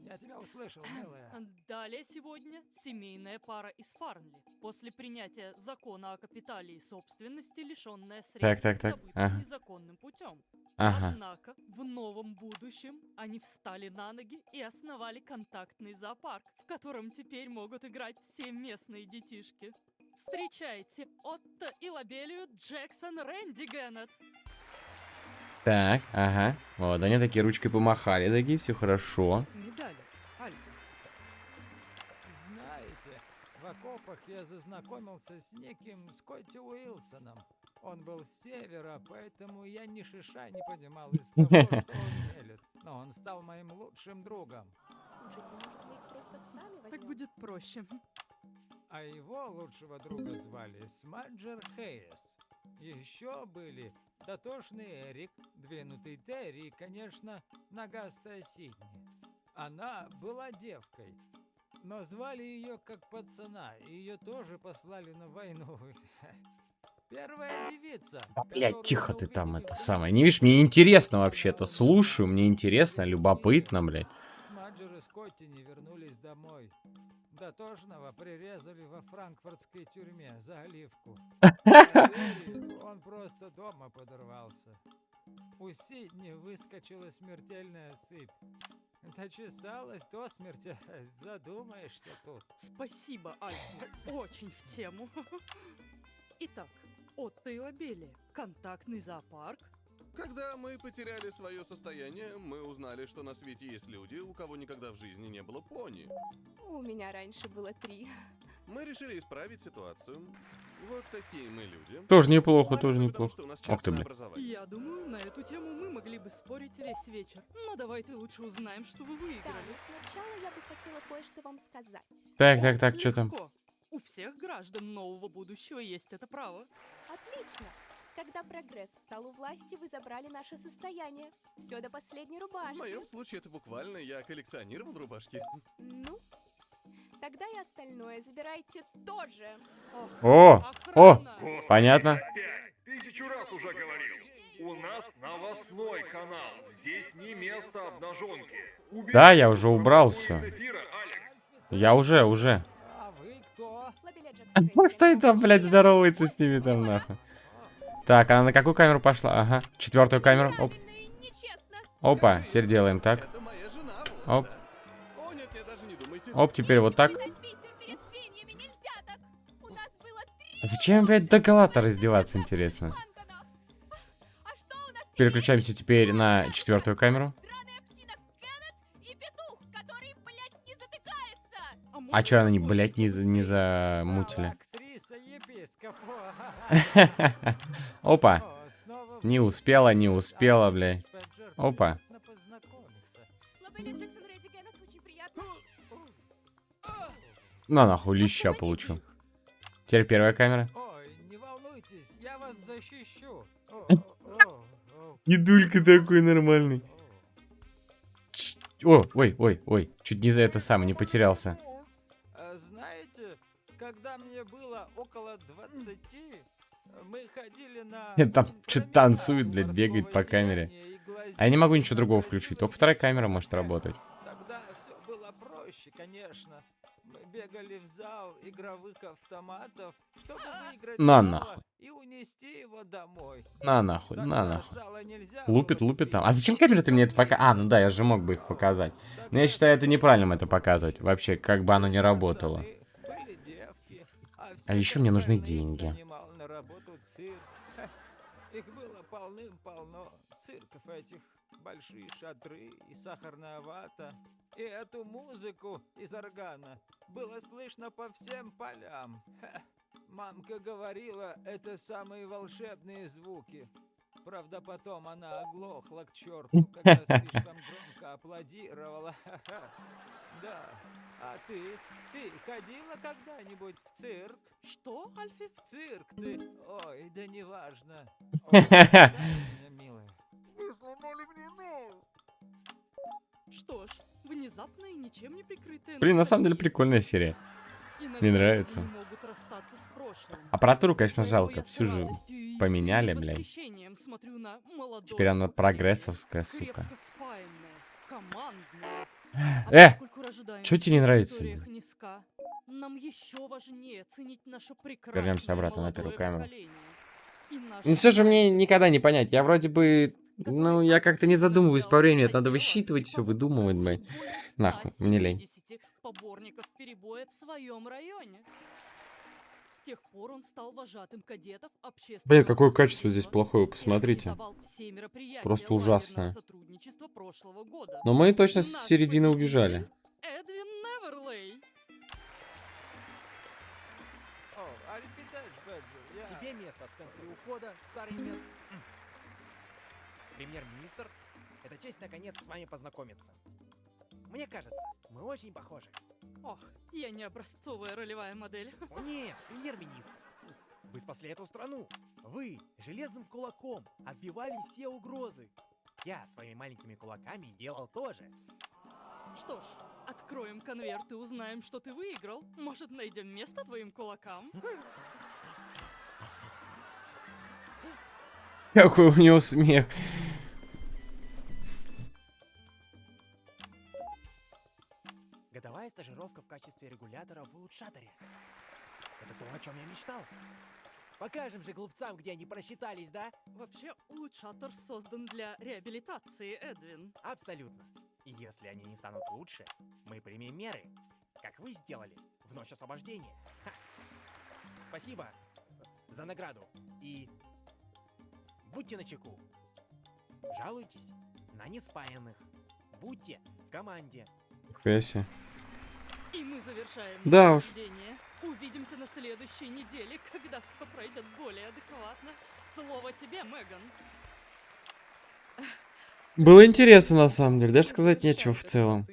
[SPEAKER 8] Я тебя услышал, милая.
[SPEAKER 5] Далее сегодня семейная пара из Фарнли. После принятия закона о капитале и собственности, лишенная средств,
[SPEAKER 1] Так, так, так, ага.
[SPEAKER 5] незаконным путем.
[SPEAKER 1] Ага.
[SPEAKER 5] Однако в новом будущем они встали на ноги и основали контактный зоопарк, в котором теперь могут играть все местные детишки. Встречайте Отто и Лабелию Джексон Рэнди Геннет.
[SPEAKER 1] Так, ага. Вот, они такие ручкой помахали, такие, все хорошо.
[SPEAKER 5] Медали, Альфа.
[SPEAKER 8] Знаете, в окопах я зазнакомился с неким Скотти Уилсоном. Он был с севера, поэтому я ни шиша не понимал из того, что он мелет. Но он стал моим лучшим другом.
[SPEAKER 6] Слушайте, может, вы их просто сами возьмете?
[SPEAKER 5] Так будет проще.
[SPEAKER 8] А его лучшего друга звали Смаджер Хейс. Еще были дотошный Эрик, двинутый Терри и, конечно, ногастая Сидни. Она была девкой, но звали ее как пацана, и ее тоже послали на войну. Первая девица.
[SPEAKER 1] Блять, тихо ты там, это самое. Не видишь, мне интересно вообще-то. Слушаю, мне интересно, любопытно, блядь.
[SPEAKER 8] Смаджер и Скотти не вернулись домой. Дотошного прирезали во франкфуртской тюрьме за оливку. Он просто дома подорвался. У Сидни выскочила смертельная сыпь. Дочесалась до смерти, задумаешься тут.
[SPEAKER 5] Спасибо, Альфа. Очень в тему. Итак, Отто и Лабелия. Контактный зоопарк.
[SPEAKER 9] Когда мы потеряли свое состояние, мы узнали, что на свете есть люди, у кого никогда в жизни не было пони.
[SPEAKER 3] У меня раньше было три.
[SPEAKER 9] Мы решили исправить ситуацию. Вот такие мы люди.
[SPEAKER 1] Тоже неплохо,
[SPEAKER 9] Потому
[SPEAKER 1] тоже
[SPEAKER 9] что
[SPEAKER 1] неплохо.
[SPEAKER 9] у нас
[SPEAKER 1] Ох ты,
[SPEAKER 9] образование.
[SPEAKER 5] Я думаю, на эту тему мы могли бы спорить весь вечер. Но давайте лучше узнаем, что вы
[SPEAKER 3] Да,
[SPEAKER 5] выиграли.
[SPEAKER 3] но сначала я бы хотела кое-что вам сказать.
[SPEAKER 1] Так, так, так, что там?
[SPEAKER 5] У всех граждан нового будущего есть это право.
[SPEAKER 3] Отлично. Когда прогресс встал у власти, вы забрали наше состояние. Все до последней
[SPEAKER 9] В
[SPEAKER 3] рубашки.
[SPEAKER 9] моем случае это буквально я коллекционировал рубашки.
[SPEAKER 3] Ну, тогда и остальное забирайте тоже.
[SPEAKER 1] О, о!
[SPEAKER 2] Господи,
[SPEAKER 1] Понятно.
[SPEAKER 2] Тысячу раз уже говорил. У нас новостной канал. Здесь не место обнаженки. Убери
[SPEAKER 1] Да, я уже убрал
[SPEAKER 2] эфира, Алекс.
[SPEAKER 1] я уже, уже.
[SPEAKER 8] А
[SPEAKER 1] стоит там, блядь, здоровается с ними там, нахуй. Так, она на какую камеру пошла? Ага, четвертую камеру. Оп. Опа, теперь делаем так. Оп. Оп, теперь вот так. А зачем, блядь, до гола-то раздеваться, интересно? Переключаемся теперь на четвертую камеру. А чё она не, блядь, не, не замутили? Опа. Не успела, не успела, блядь. Опа. На нахуй леща получил. Теперь первая камера. Дедулька такой нормальный. О, ой, ой, ой, чуть не за это сам не потерялся.
[SPEAKER 8] Когда мне было около 20, мы ходили на...
[SPEAKER 1] Там что-то танцует, блядь, бегает по камере. А я не могу ничего другого включить, только вторая камера может работать.
[SPEAKER 8] Тогда все было проще, конечно. Мы бегали в зал игровых автоматов, чтобы выиграть
[SPEAKER 1] На нахуй.
[SPEAKER 8] и унести его домой.
[SPEAKER 1] На нахуй,
[SPEAKER 8] Тогда
[SPEAKER 1] на нахуй. Лупит, лупит там. А зачем камера ты мне это пока... А, ну да, я же мог бы их показать. Но я считаю, это неправильным это показывать. Вообще, как бы оно не работало.
[SPEAKER 8] А
[SPEAKER 1] еще мне нужны деньги.
[SPEAKER 8] Ха, Их было полным-полно. Цирков этих, большие шатры и сахарная вата. И эту музыку из органа было слышно по всем полям. Ха, Мамка говорила, это самые волшебные звуки. Правда, потом она оглохла к черту, когда слишком громко аплодировала. Ха-ха. Да. А ты? Ты ходила когда-нибудь в цирк?
[SPEAKER 5] Что, Альфи?
[SPEAKER 8] В цирк ты? Ой, да неважно. Милая.
[SPEAKER 2] Вы сломали мне нос!
[SPEAKER 5] Что ж, внезапно и ничем не прикрытая
[SPEAKER 1] Блин, на самом деле прикольная серия. Мне нравится. Аппаратуру, конечно, жалко. Всю же поменяли, блядь. Теперь она прогрессовская, сука.
[SPEAKER 5] А
[SPEAKER 1] Э, чё тебе не нравится,
[SPEAKER 5] нам еще важнее ценить наше прекрасное
[SPEAKER 1] Вернемся обратно на первую камеру. Ну все же мне никогда не понять. Я вроде бы... Ну, я как-то не задумываюсь по времени. Это надо высчитывать все, выдумывать, блядь. Нахуй, мне лень.
[SPEAKER 5] 170 поборников перебоя в своем районе. Тех пор он стал вожатым кадетов общественного
[SPEAKER 1] Блин, какое качество здесь плохое, посмотрите. Просто ужасное. Но мы точно с середины убежали.
[SPEAKER 7] Тебе место в центре ухода, старый мест. Премьер-министр, это честь наконец с вами познакомиться. Мне кажется, мы очень похожи.
[SPEAKER 5] Ох, я не образцовая ролевая модель.
[SPEAKER 7] О нет, премьер-министр. Вы спасли эту страну. Вы железным кулаком отбивали все угрозы. Я своими маленькими кулаками делал тоже.
[SPEAKER 5] Что ж, откроем конверт и узнаем, что ты выиграл. Может, найдем место твоим кулакам?
[SPEAKER 1] Какой у него смех.
[SPEAKER 7] Стажировка в качестве регулятора в улучшаторе. Это то, о чем я мечтал. Покажем же глупцам, где они просчитались, да?
[SPEAKER 5] Вообще, улучшатор создан для реабилитации, Эдвин.
[SPEAKER 7] Абсолютно. И если они не станут лучше, мы примем меры, как вы сделали в ночь освобождения. Ха. Спасибо за награду. И будьте начеку. Жалуйтесь на неспаянных. Будьте в команде.
[SPEAKER 1] Себе.
[SPEAKER 5] И мы завершаем
[SPEAKER 1] Да уж.
[SPEAKER 5] Увидимся на следующей неделе, когда все пройдет более адекватно. Слово тебе, Меган.
[SPEAKER 1] Было интересно, на самом деле. Даже сказать нечего в целом.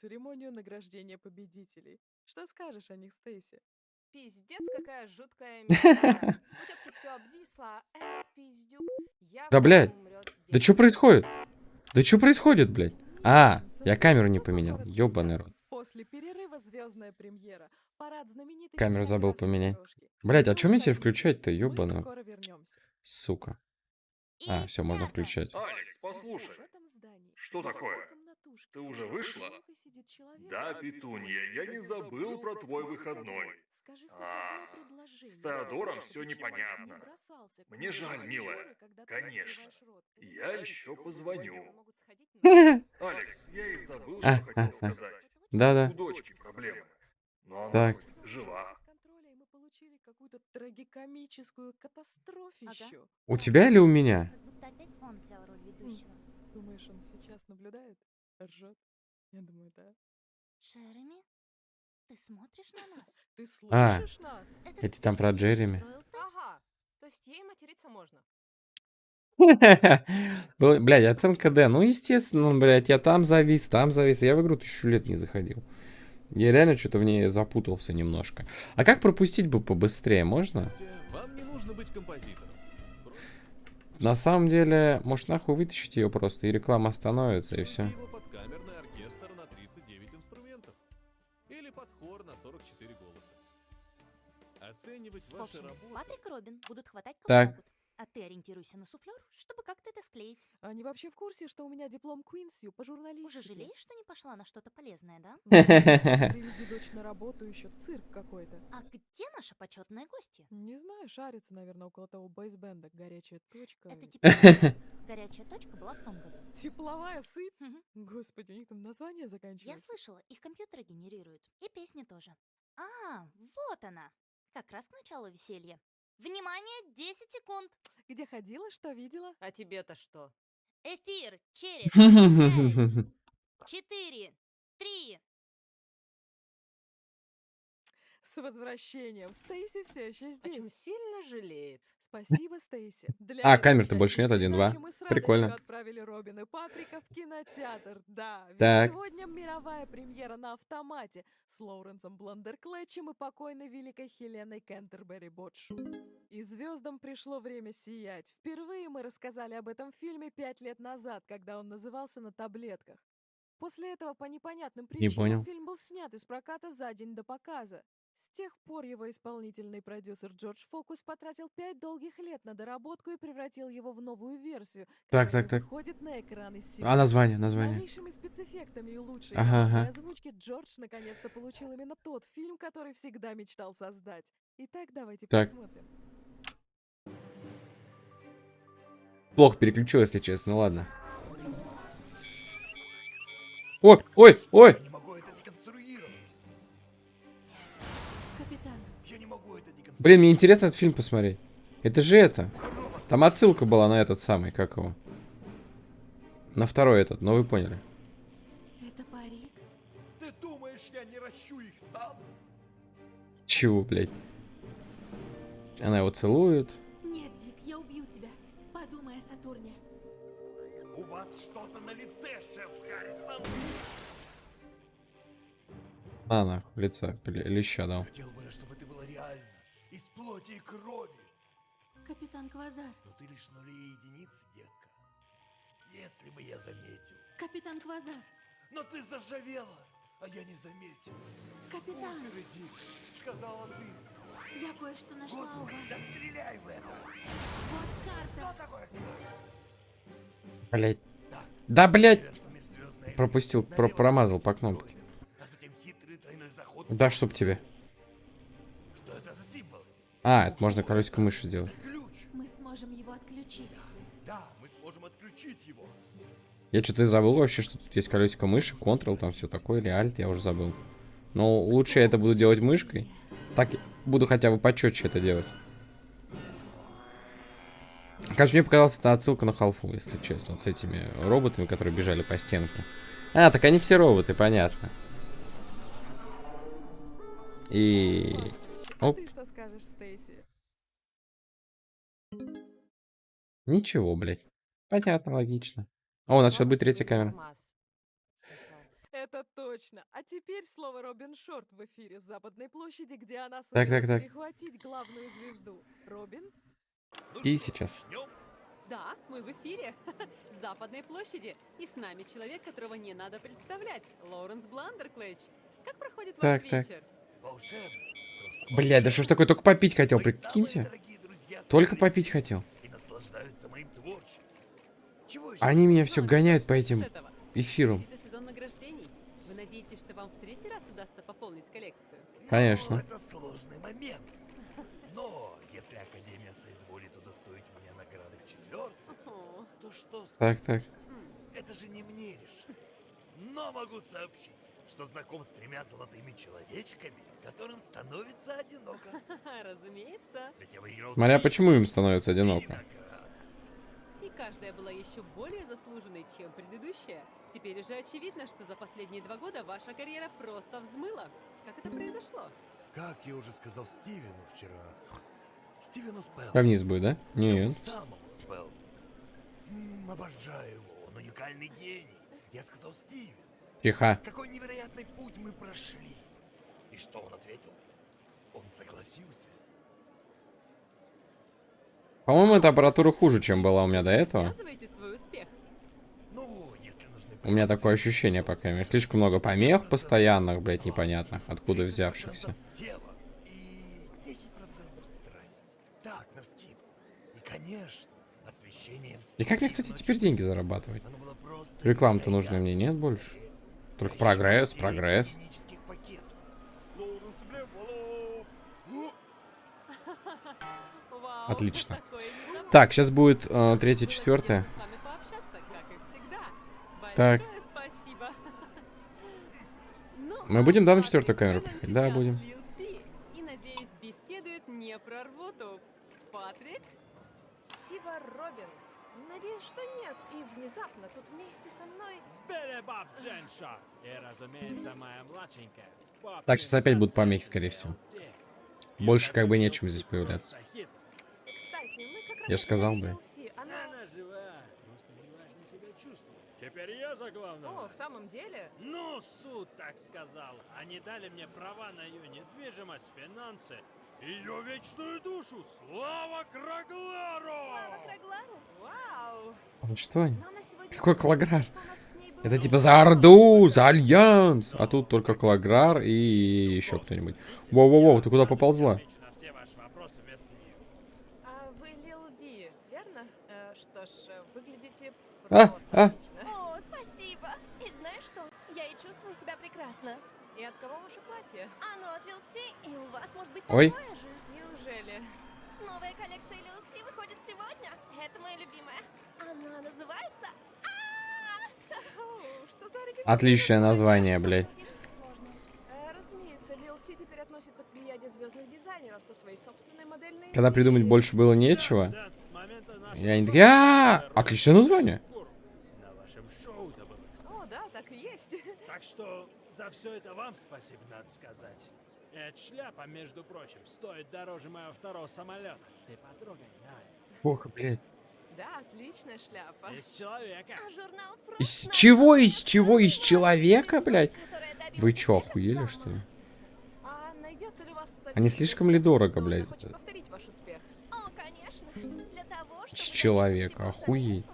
[SPEAKER 3] церемонию награждения победителей. Что скажешь о них, Стейси?
[SPEAKER 6] Пиздец, какая жуткая мечта. У тетки все обвисло, а
[SPEAKER 1] Да, блядь. Да что происходит? Да что происходит, блядь? А, я камеру не поменял. Ёбаный рот.
[SPEAKER 3] После перерыва звездная премьера. Парад знаменитостей
[SPEAKER 1] Камеру забыл поменять. Блядь, а что мне теперь включать-то?
[SPEAKER 3] Вернемся.
[SPEAKER 1] Сука. А, все, можно включать.
[SPEAKER 2] Алекс, послушай. Что такое? Ты уже вышла? Да,
[SPEAKER 3] который
[SPEAKER 2] Петунья, я не забыл про твой выходной. А, с Теодором
[SPEAKER 3] человек
[SPEAKER 2] непонятно. Мне жаль, милая. Конечно. Я еще позвоню. Алекс, я и забыл,
[SPEAKER 1] А,
[SPEAKER 2] что хотел
[SPEAKER 1] а, а.
[SPEAKER 2] сказать.
[SPEAKER 1] Да-да.
[SPEAKER 2] У дочки проблемы. Но она
[SPEAKER 1] Так.
[SPEAKER 2] жива.
[SPEAKER 3] контроля, и мы получили какую-то трагикомическую катастрофищу.
[SPEAKER 1] У тебя или у меня?
[SPEAKER 10] Как будто опять он взял роль ведущего.
[SPEAKER 3] Думаешь, он сейчас наблюдает? Ржет? Я думаю, да.
[SPEAKER 10] Джереми, ты смотришь на нас?
[SPEAKER 3] Ты
[SPEAKER 1] А.
[SPEAKER 3] слышишь нас?
[SPEAKER 10] Это
[SPEAKER 1] Эти там про Джереми.
[SPEAKER 6] Ага. То есть ей материться можно.
[SPEAKER 1] Блядь, оценка Д. Ну, естественно, блядь, я там завис, там завис. Я в игру тысячу лет не заходил. Я реально что-то в ней запутался немножко. А как пропустить бы побыстрее, можно?
[SPEAKER 9] Вам не нужно быть композитором.
[SPEAKER 1] на самом деле, может нахуй вытащить ее просто, и реклама остановится, и все.
[SPEAKER 9] Его под камерный оркестр на 39 инструментов. Или под хор на 44 голоса. Оценивать ваши
[SPEAKER 10] общем,
[SPEAKER 9] работы...
[SPEAKER 10] Патрик и Робин будут хватать кого
[SPEAKER 1] Так.
[SPEAKER 10] А ты ориентируйся на суфлер, чтобы как-то это склеить.
[SPEAKER 3] Они вообще в курсе, что у меня диплом Квинсью по журналистике?
[SPEAKER 10] Уже жалеешь, что не пошла на что-то полезное, да?
[SPEAKER 3] Приведи дочь на работу, еще цирк какой-то.
[SPEAKER 10] А где наша почетная гостья?
[SPEAKER 3] Не знаю, шарится, наверное, около того бейсбенда. Горячая точка.
[SPEAKER 10] Это тепловая. Горячая точка была в том году.
[SPEAKER 3] Тепловая сыпь? Господи, у них там название
[SPEAKER 10] Я
[SPEAKER 3] заканчивается.
[SPEAKER 10] слышала, их компьютеры генерируют. И песни тоже. А, вот она. Как раз к началу веселья. Внимание, 10 секунд.
[SPEAKER 3] Где ходила, что видела?
[SPEAKER 6] А тебе-то что?
[SPEAKER 10] Эфир через 5, 4, 3.
[SPEAKER 3] С возвращением. Стейси все еще здесь.
[SPEAKER 6] сильно жалеет.
[SPEAKER 3] Спасибо, Стейси. Для
[SPEAKER 1] А, камер-то больше нет,
[SPEAKER 3] мы с
[SPEAKER 1] Прикольно.
[SPEAKER 3] отправили Робина и Патрика в кинотеатр. Да, ведь
[SPEAKER 1] Так.
[SPEAKER 3] сегодня мировая премьера на автомате с Лоуренсом Бландерклетчем и покойной великой Хеленой Кентербери Ботш. И звездам пришло время сиять. Впервые мы рассказали об этом фильме пять лет назад, когда он назывался «На таблетках». После этого по непонятным причинам
[SPEAKER 1] понял.
[SPEAKER 3] фильм был снят из проката за день до показа. С тех пор его исполнительный продюсер Джордж Фокус потратил пять долгих лет на доработку и превратил его в новую версию,
[SPEAKER 1] Так, так, так.
[SPEAKER 3] выходит на экраны
[SPEAKER 1] А
[SPEAKER 3] сегодня.
[SPEAKER 1] название,
[SPEAKER 3] С
[SPEAKER 1] название.
[SPEAKER 3] новейшими спецэффектами и лучшей
[SPEAKER 1] Ага, ага.
[SPEAKER 3] озвучки Джордж наконец-то получил именно тот фильм, который всегда мечтал создать. Итак, давайте
[SPEAKER 1] Так.
[SPEAKER 3] посмотрим.
[SPEAKER 1] Плохо переключил, если честно, ладно. Ой, ой, ой! Блин, мне интересно этот фильм посмотреть. Это же это. Там отсылка была на этот самый, как его. На второй этот, но вы поняли.
[SPEAKER 3] это парик?
[SPEAKER 11] Ты думаешь, я не ращу их сам?
[SPEAKER 1] Чего, блядь? Она его целует.
[SPEAKER 3] Нет, Дик, я убью тебя. Подумай о Сатурне.
[SPEAKER 11] У вас что-то на лице, шеф Харрисон.
[SPEAKER 1] На, нахуй, лица, леща дал.
[SPEAKER 11] Хотел бы плоти и крови.
[SPEAKER 3] Капитан Квазар.
[SPEAKER 11] Но ты лишь нули и единицы, детка. Если бы я заметил.
[SPEAKER 3] Капитан Квазар.
[SPEAKER 11] Но ты заржавела, а я не заметил.
[SPEAKER 3] Капитан,
[SPEAKER 11] Впереди, сказала ты.
[SPEAKER 3] я кое-что нашла у
[SPEAKER 11] Господи,
[SPEAKER 3] вас.
[SPEAKER 11] да стреляй в это.
[SPEAKER 3] Вот карта.
[SPEAKER 11] Что такое?
[SPEAKER 1] Блядь. Да, блядь.
[SPEAKER 11] Северными звездными
[SPEAKER 1] Пропустил, про- промазал по кнопке.
[SPEAKER 11] А затем хитрый тройной заход.
[SPEAKER 1] Да, чтоб тебе. А, это можно колесико мыши сделать.
[SPEAKER 3] Мы сможем его отключить.
[SPEAKER 11] Да, мы сможем отключить его.
[SPEAKER 1] Я что-то забыл вообще, что тут есть колесико мыши, Ctrl, там все такое, или Alt, я уже забыл. Но лучше я это буду делать мышкой. Так буду хотя бы почетче это делать. Конечно, мне показалось, это отсылка на халфу, если честно, вот с этими роботами, которые бежали по стенкам. А, так они все роботы, понятно. И...
[SPEAKER 3] А
[SPEAKER 1] Оп.
[SPEAKER 3] Скажешь, Стейси?
[SPEAKER 1] Ничего, блядь. Понятно, логично. О, у нас сейчас будет третья камера.
[SPEAKER 3] Это точно. А теперь слово Робин Шорт в эфире с Западной площади, где она
[SPEAKER 1] Так,
[SPEAKER 3] сумела
[SPEAKER 1] так, так.
[SPEAKER 3] перехватить главную звезду. Робин?
[SPEAKER 1] И сейчас.
[SPEAKER 12] Да, мы в эфире. С Западной площади. И с нами человек, которого не надо представлять. Лоуренс Бландерклэч. Как проходит ваш
[SPEAKER 1] Так, так.
[SPEAKER 12] вечер?
[SPEAKER 11] Волшебно.
[SPEAKER 1] Блядь, да что ж такое, только попить хотел, прикиньте. Только попить хотел.
[SPEAKER 11] И наслаждаются моим творчеством. Чего еще?
[SPEAKER 1] Они меня все гоняют по этим эфирам. Конечно.
[SPEAKER 11] Это сложный момент. Но если Академия соизволит удостоить меня награды в четвертый,
[SPEAKER 12] О,
[SPEAKER 11] то что
[SPEAKER 1] Так,
[SPEAKER 11] сказать?
[SPEAKER 1] так.
[SPEAKER 11] Это же не мне решить. Но могу сообщить, что знаком с тремя золотыми человечками, которым становится одиноко.
[SPEAKER 12] разумеется.
[SPEAKER 1] Смотря почему им становится одиноко.
[SPEAKER 12] И каждая была еще более заслуженной, чем предыдущая. Теперь уже очевидно, что за последние два года ваша карьера просто взмыла. Как это произошло?
[SPEAKER 11] Как я уже сказал Стивену вчера. Стивену Спелл.
[SPEAKER 1] А вниз будет, да? Нет.
[SPEAKER 11] Самому Спелл. Обожаю его, он уникальный гений. Я сказал Стивен,
[SPEAKER 1] Тихо.
[SPEAKER 11] какой невероятный путь мы прошли. И что он ответил? Он согласился.
[SPEAKER 1] По-моему, эта аппаратура хуже, чем была у меня до этого.
[SPEAKER 11] Ну, если нужны
[SPEAKER 1] У меня такое ощущение, по крайней мере. Слишком много помех постоянных, блядь, непонятных, откуда взявшихся.
[SPEAKER 11] и 10% страсть. Так, на вскидку. И, конечно, освещение в
[SPEAKER 1] И как мне, кстати, теперь деньги зарабатывать?
[SPEAKER 11] Невероятно.
[SPEAKER 1] нужной мне нет больше. Только прогресс, прогресс. Отлично. Так, сейчас будет э, третье, четвертое. Так. Мы будем, да, на четвертую камеру приходить? Да, будем.
[SPEAKER 12] Надеюсь,
[SPEAKER 6] что нет. И внезапно тут вместе со мной...
[SPEAKER 13] Перебаб Дженша. И, разумеется, моя младшенькая.
[SPEAKER 1] Так, сейчас опять будут помехи, скорее всего. Больше как бы нечем здесь появляться.
[SPEAKER 6] Кстати, мы как раз...
[SPEAKER 1] Я ж сказал, блин.
[SPEAKER 6] Лси, Она...
[SPEAKER 13] Она жива, просто неважно себя чувствует. Теперь я за главного.
[SPEAKER 6] О, в самом деле?
[SPEAKER 13] Ну, суд так сказал. Они дали мне права на ее недвижимость, финансы, ее вечную душу. Слава Краглару!
[SPEAKER 6] Краглару? Вау!
[SPEAKER 1] Что они?
[SPEAKER 6] Но она сегодня...
[SPEAKER 1] Какой Клаграр?
[SPEAKER 6] что
[SPEAKER 1] Это типа за Орду, за Альянс. А тут только Клаграр и еще кто-нибудь. Воу-воу-воу, ты куда поползла?
[SPEAKER 13] Отвечу на все ваши вопросы вместо нее.
[SPEAKER 6] А вы Лил Ди, верно? Что ж, выглядите
[SPEAKER 1] А,
[SPEAKER 6] просто отлично.
[SPEAKER 14] О, спасибо. И знаешь что? Я и чувствую себя прекрасно.
[SPEAKER 6] И от кого ваше платье?
[SPEAKER 14] Оно от C, и у вас может быть
[SPEAKER 1] Ой.
[SPEAKER 14] такое же.
[SPEAKER 6] Неужели?
[SPEAKER 14] Новая коллекция Lil C выходит сегодня. Это моя любимая. Она называется...
[SPEAKER 6] О, Что за оригинальное
[SPEAKER 1] Отличное название, блядь.
[SPEAKER 6] Э, Разумеется, Лил Си теперь относится к плеяде звездных дизайнеров со своей собственной модельной...
[SPEAKER 1] Когда придумать больше было нечего, и они такие, а Отличное название.
[SPEAKER 6] О, да, и есть.
[SPEAKER 13] Так что за все это вам спасибо, надо сказать. Эта шляпа, между прочим, стоит дороже моего второго самолета. Ты потрогай, на.
[SPEAKER 1] Ох, блядь.
[SPEAKER 6] Да, отличная шляпа.
[SPEAKER 13] Из человека.
[SPEAKER 14] А журнал Frost
[SPEAKER 1] Из чего, из чего, из человека, блядь? Вы чё, охуели, что ли?
[SPEAKER 6] А найдется ли у вас
[SPEAKER 1] Они
[SPEAKER 6] советник,
[SPEAKER 1] слишком ли дорого, блядь?
[SPEAKER 6] захочет повторить ваш успех?
[SPEAKER 14] О, конечно. Для того, чтобы
[SPEAKER 1] Из человека, охуеть.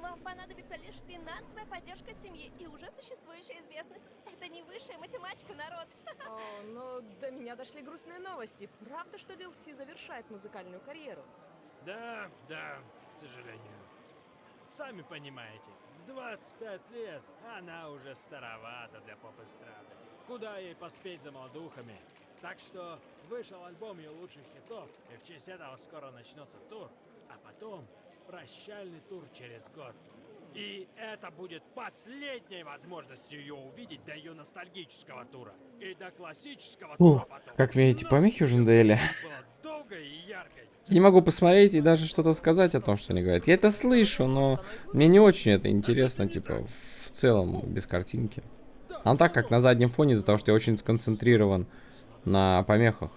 [SPEAKER 6] Но до меня дошли грустные новости. Правда, что Лил Си завершает музыкальную карьеру?
[SPEAKER 13] Да, да, к сожалению. Сами понимаете, в 25 лет она уже старовата для поп-эстрады. Куда ей поспеть за молодухами? Так что вышел альбом ее лучших хитов, и в честь этого скоро начнется тур, а потом прощальный тур через год. И это будет последней возможностью ее увидеть до ее ностальгического тура. И до классического тура
[SPEAKER 1] Ух,
[SPEAKER 13] потом.
[SPEAKER 1] как мне эти
[SPEAKER 13] Но
[SPEAKER 1] помехи уже надоели. Я не могу посмотреть и даже что-то сказать о том, что они говорят. Я это слышу, но мне не очень это интересно, типа, в целом, без картинки. А так как на заднем фоне, из-за того, что я очень сконцентрирован на помехах.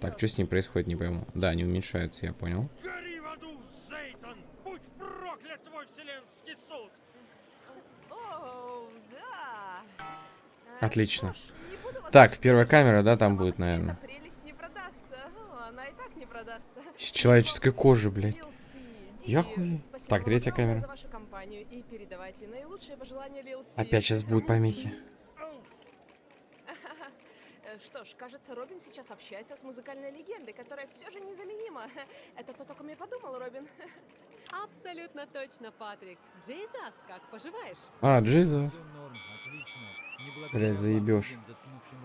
[SPEAKER 1] Так, что с ним происходит, не пойму. Да, они уменьшаются, я понял. Отлично. Так, первая камера, да, там будет, наверное. Из человеческой кожи, блядь. Я хуй.
[SPEAKER 6] спасибо
[SPEAKER 1] Так, третья камера. Опять сейчас будут помехи.
[SPEAKER 6] Что ж, кажется, Робин сейчас общается с музыкальной легендой, которая все же незаменима. Это то, о ком я подумал, Робин.
[SPEAKER 12] Абсолютно точно, Патрик. Джейзас, как поживаешь?
[SPEAKER 1] А, Джизус.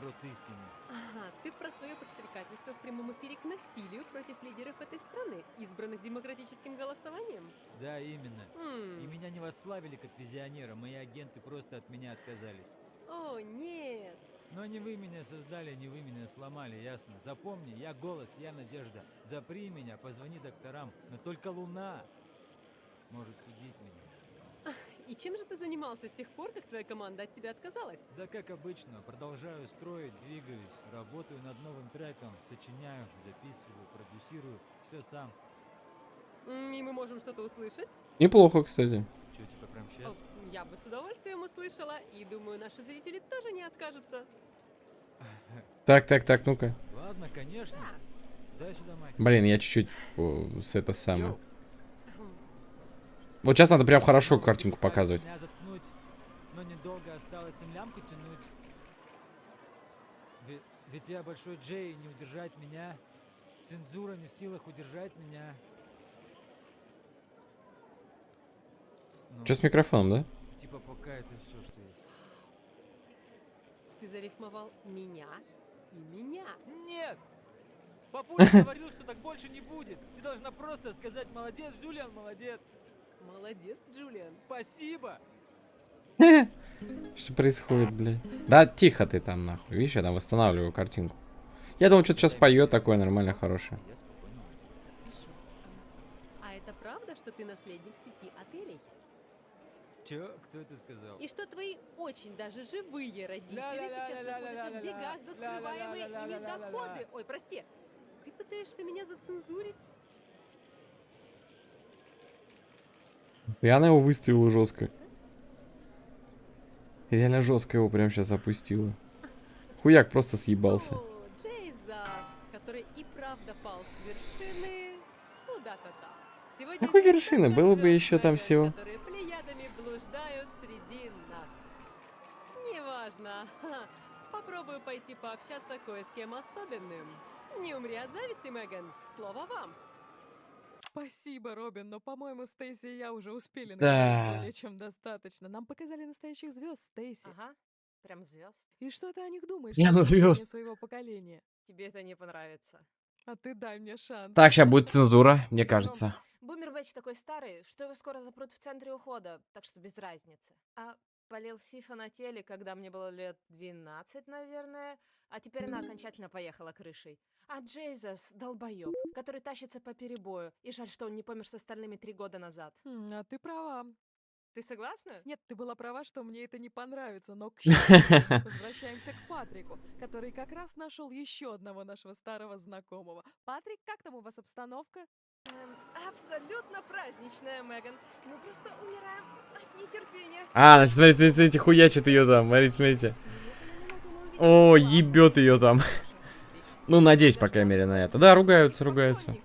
[SPEAKER 8] Рот истине.
[SPEAKER 12] Ага, ты про свое подстрекательство в прямом эфире к насилию против лидеров этой страны, избранных демократическим голосованием?
[SPEAKER 8] Да, именно.
[SPEAKER 12] М.
[SPEAKER 8] И меня не восславили как визионера, мои агенты просто от меня отказались.
[SPEAKER 12] О, нет.
[SPEAKER 8] Но не вы меня создали, не вы меня сломали, ясно? Запомни, я голос, я надежда. Запри меня, позвони докторам, но только Луна может судить меня.
[SPEAKER 12] И чем же ты занимался с тех пор, как твоя команда от тебя отказалась?
[SPEAKER 8] Да как обычно, продолжаю строить, двигаюсь, работаю над новым треком, сочиняю, записываю, продюсирую, все сам.
[SPEAKER 12] И мы можем что-то услышать?
[SPEAKER 1] Неплохо, кстати.
[SPEAKER 8] Че, типа прям
[SPEAKER 12] О,
[SPEAKER 8] сейчас?
[SPEAKER 12] Я бы с удовольствием услышала, и думаю, наши зрители тоже не откажутся.
[SPEAKER 1] Так, так, так, ну-ка.
[SPEAKER 8] Ладно, конечно. Дай сюда майк.
[SPEAKER 1] Блин, я чуть-чуть о, с это самое.
[SPEAKER 8] Йоу,
[SPEAKER 1] Вот сейчас надо прям хорошо картинку показывать.
[SPEAKER 8] Меня заткнуть, но недолго осталось им лямку тянуть. Ведь, я большой Джей, и не удержать меня. Цензура не в силах удержать меня. Ну,
[SPEAKER 1] Что с микрофоном, да?
[SPEAKER 8] Типа пока это все, что есть.
[SPEAKER 12] Ты зарифмовал меня и меня.
[SPEAKER 8] Нет! Папуля говорил, что так больше не будет. Ты должна просто сказать «молодец, Джулиан, молодец».
[SPEAKER 12] Молодец, Джулиан.
[SPEAKER 8] Спасибо.
[SPEAKER 1] Что происходит, блядь? Да, тихо ты там, нахуй. Видишь, я там восстанавливаю картинку. Я думал, что-то сейчас поет такое нормально хорошее.
[SPEAKER 12] А это правда, что ты наследник сети отелей?
[SPEAKER 8] Че? Кто это сказал?
[SPEAKER 12] И что твои очень даже живые родители сейчас находятся в бегах за скрываемые ими доходы. Ой, прости, ты пытаешься меня зацензурить?
[SPEAKER 1] И она его выставила жестко. Реально жестко его прям сейчас опустила. Хуяк просто съебался. Какой вершины? Было бы еще там всего.
[SPEAKER 12] Неважно. Попробую пойти пообщаться кое с кем особенным. Не умри от зависти, Меган. Слово вам.
[SPEAKER 3] Спасибо, Робин, но, по-моему, Стейси и я уже успели
[SPEAKER 1] Да.
[SPEAKER 3] более чем достаточно. Нам показали настоящих звезд, Стейси.
[SPEAKER 6] Ага, прям звезд.
[SPEAKER 3] И что ты о них думаешь? Как поколение
[SPEAKER 1] звёзд.
[SPEAKER 3] своего поколения.
[SPEAKER 6] Тебе это не понравится.
[SPEAKER 3] А ты дай мне шанс.
[SPEAKER 1] Так, сейчас будет цензура, мне кажется.
[SPEAKER 6] Бумер Бэтч такой старый, что его скоро запрут в центре ухода, так что без разницы. А полил Сифа на теле, когда мне было лет 12, наверное, а теперь она окончательно поехала крышей. А Джейзас — долбоёб, который тащится по перебою, и жаль, что он не помер с остальными три года назад.
[SPEAKER 3] Хм, а ты права.
[SPEAKER 6] Ты согласна?
[SPEAKER 3] Нет, ты была права, что мне это не понравится, но к счастью, возвращаемся к Патрику, который как раз нашел еще одного нашего старого знакомого. Патрик, как там у вас обстановка?
[SPEAKER 6] Эм, абсолютно праздничная, Меган. Мы просто умираем от нетерпения.
[SPEAKER 1] А, значит, смотрите, смотрите, смотрите, хуячит ее там. Смотрите, смотрите. О, ебет ее там. Ну, надеюсь, по крайней мере, на это. Да, ругаются, ругаются.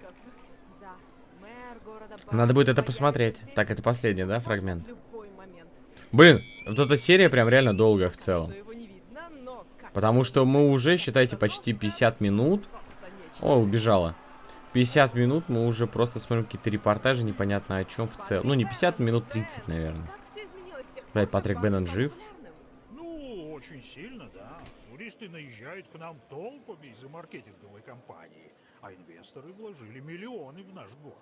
[SPEAKER 1] Надо будет это посмотреть. Так, это последний, да, фрагмент? Блин, вот эта серия прям реально долгая в целом. Потому что мы уже, считайте, почти 50 минут. О, убежала. 50 минут мы уже просто смотрим какие-то репортажи, непонятно о чем в целом. Ну, не 50, минут 30, наверное.
[SPEAKER 6] Как
[SPEAKER 1] Патрик Беннон жив?
[SPEAKER 6] популярным?
[SPEAKER 11] Ну, очень сильно, да. Туристы наезжают к нам толпами из-за маркетинговой кампании, а инвесторы вложили миллионы в наш город.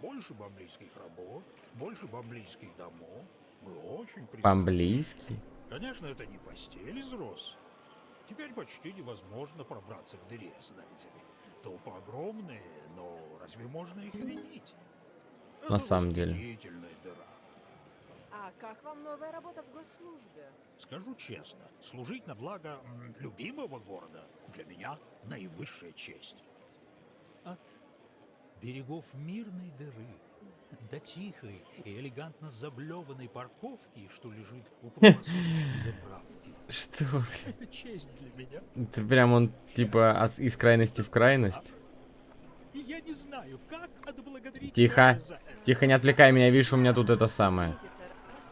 [SPEAKER 11] Больше бамблийских работ, больше бамблийских домов. Мы очень признательны.
[SPEAKER 1] По-английски.
[SPEAKER 11] Конечно, это не постель из роз. Теперь почти невозможно пробраться к дыре, знаете ли. Толпы огромные, но разве можно их винить?
[SPEAKER 1] На самом деле.
[SPEAKER 11] дыра.
[SPEAKER 6] А как вам новая работа в госслужбе?
[SPEAKER 11] Скажу честно, служить на благо любимого города для меня наивысшая честь. От берегов мирной дыры до тихой и элегантно заблеванной парковки, что лежит у заправки.
[SPEAKER 1] Что?
[SPEAKER 11] Это честь для меня.
[SPEAKER 1] Это прям он, типа, от- из крайности в крайность.
[SPEAKER 11] И я не знаю, как отблагодарить
[SPEAKER 1] Тихо. Тихо, не отвлекай меня, видишь, у меня тут это самое.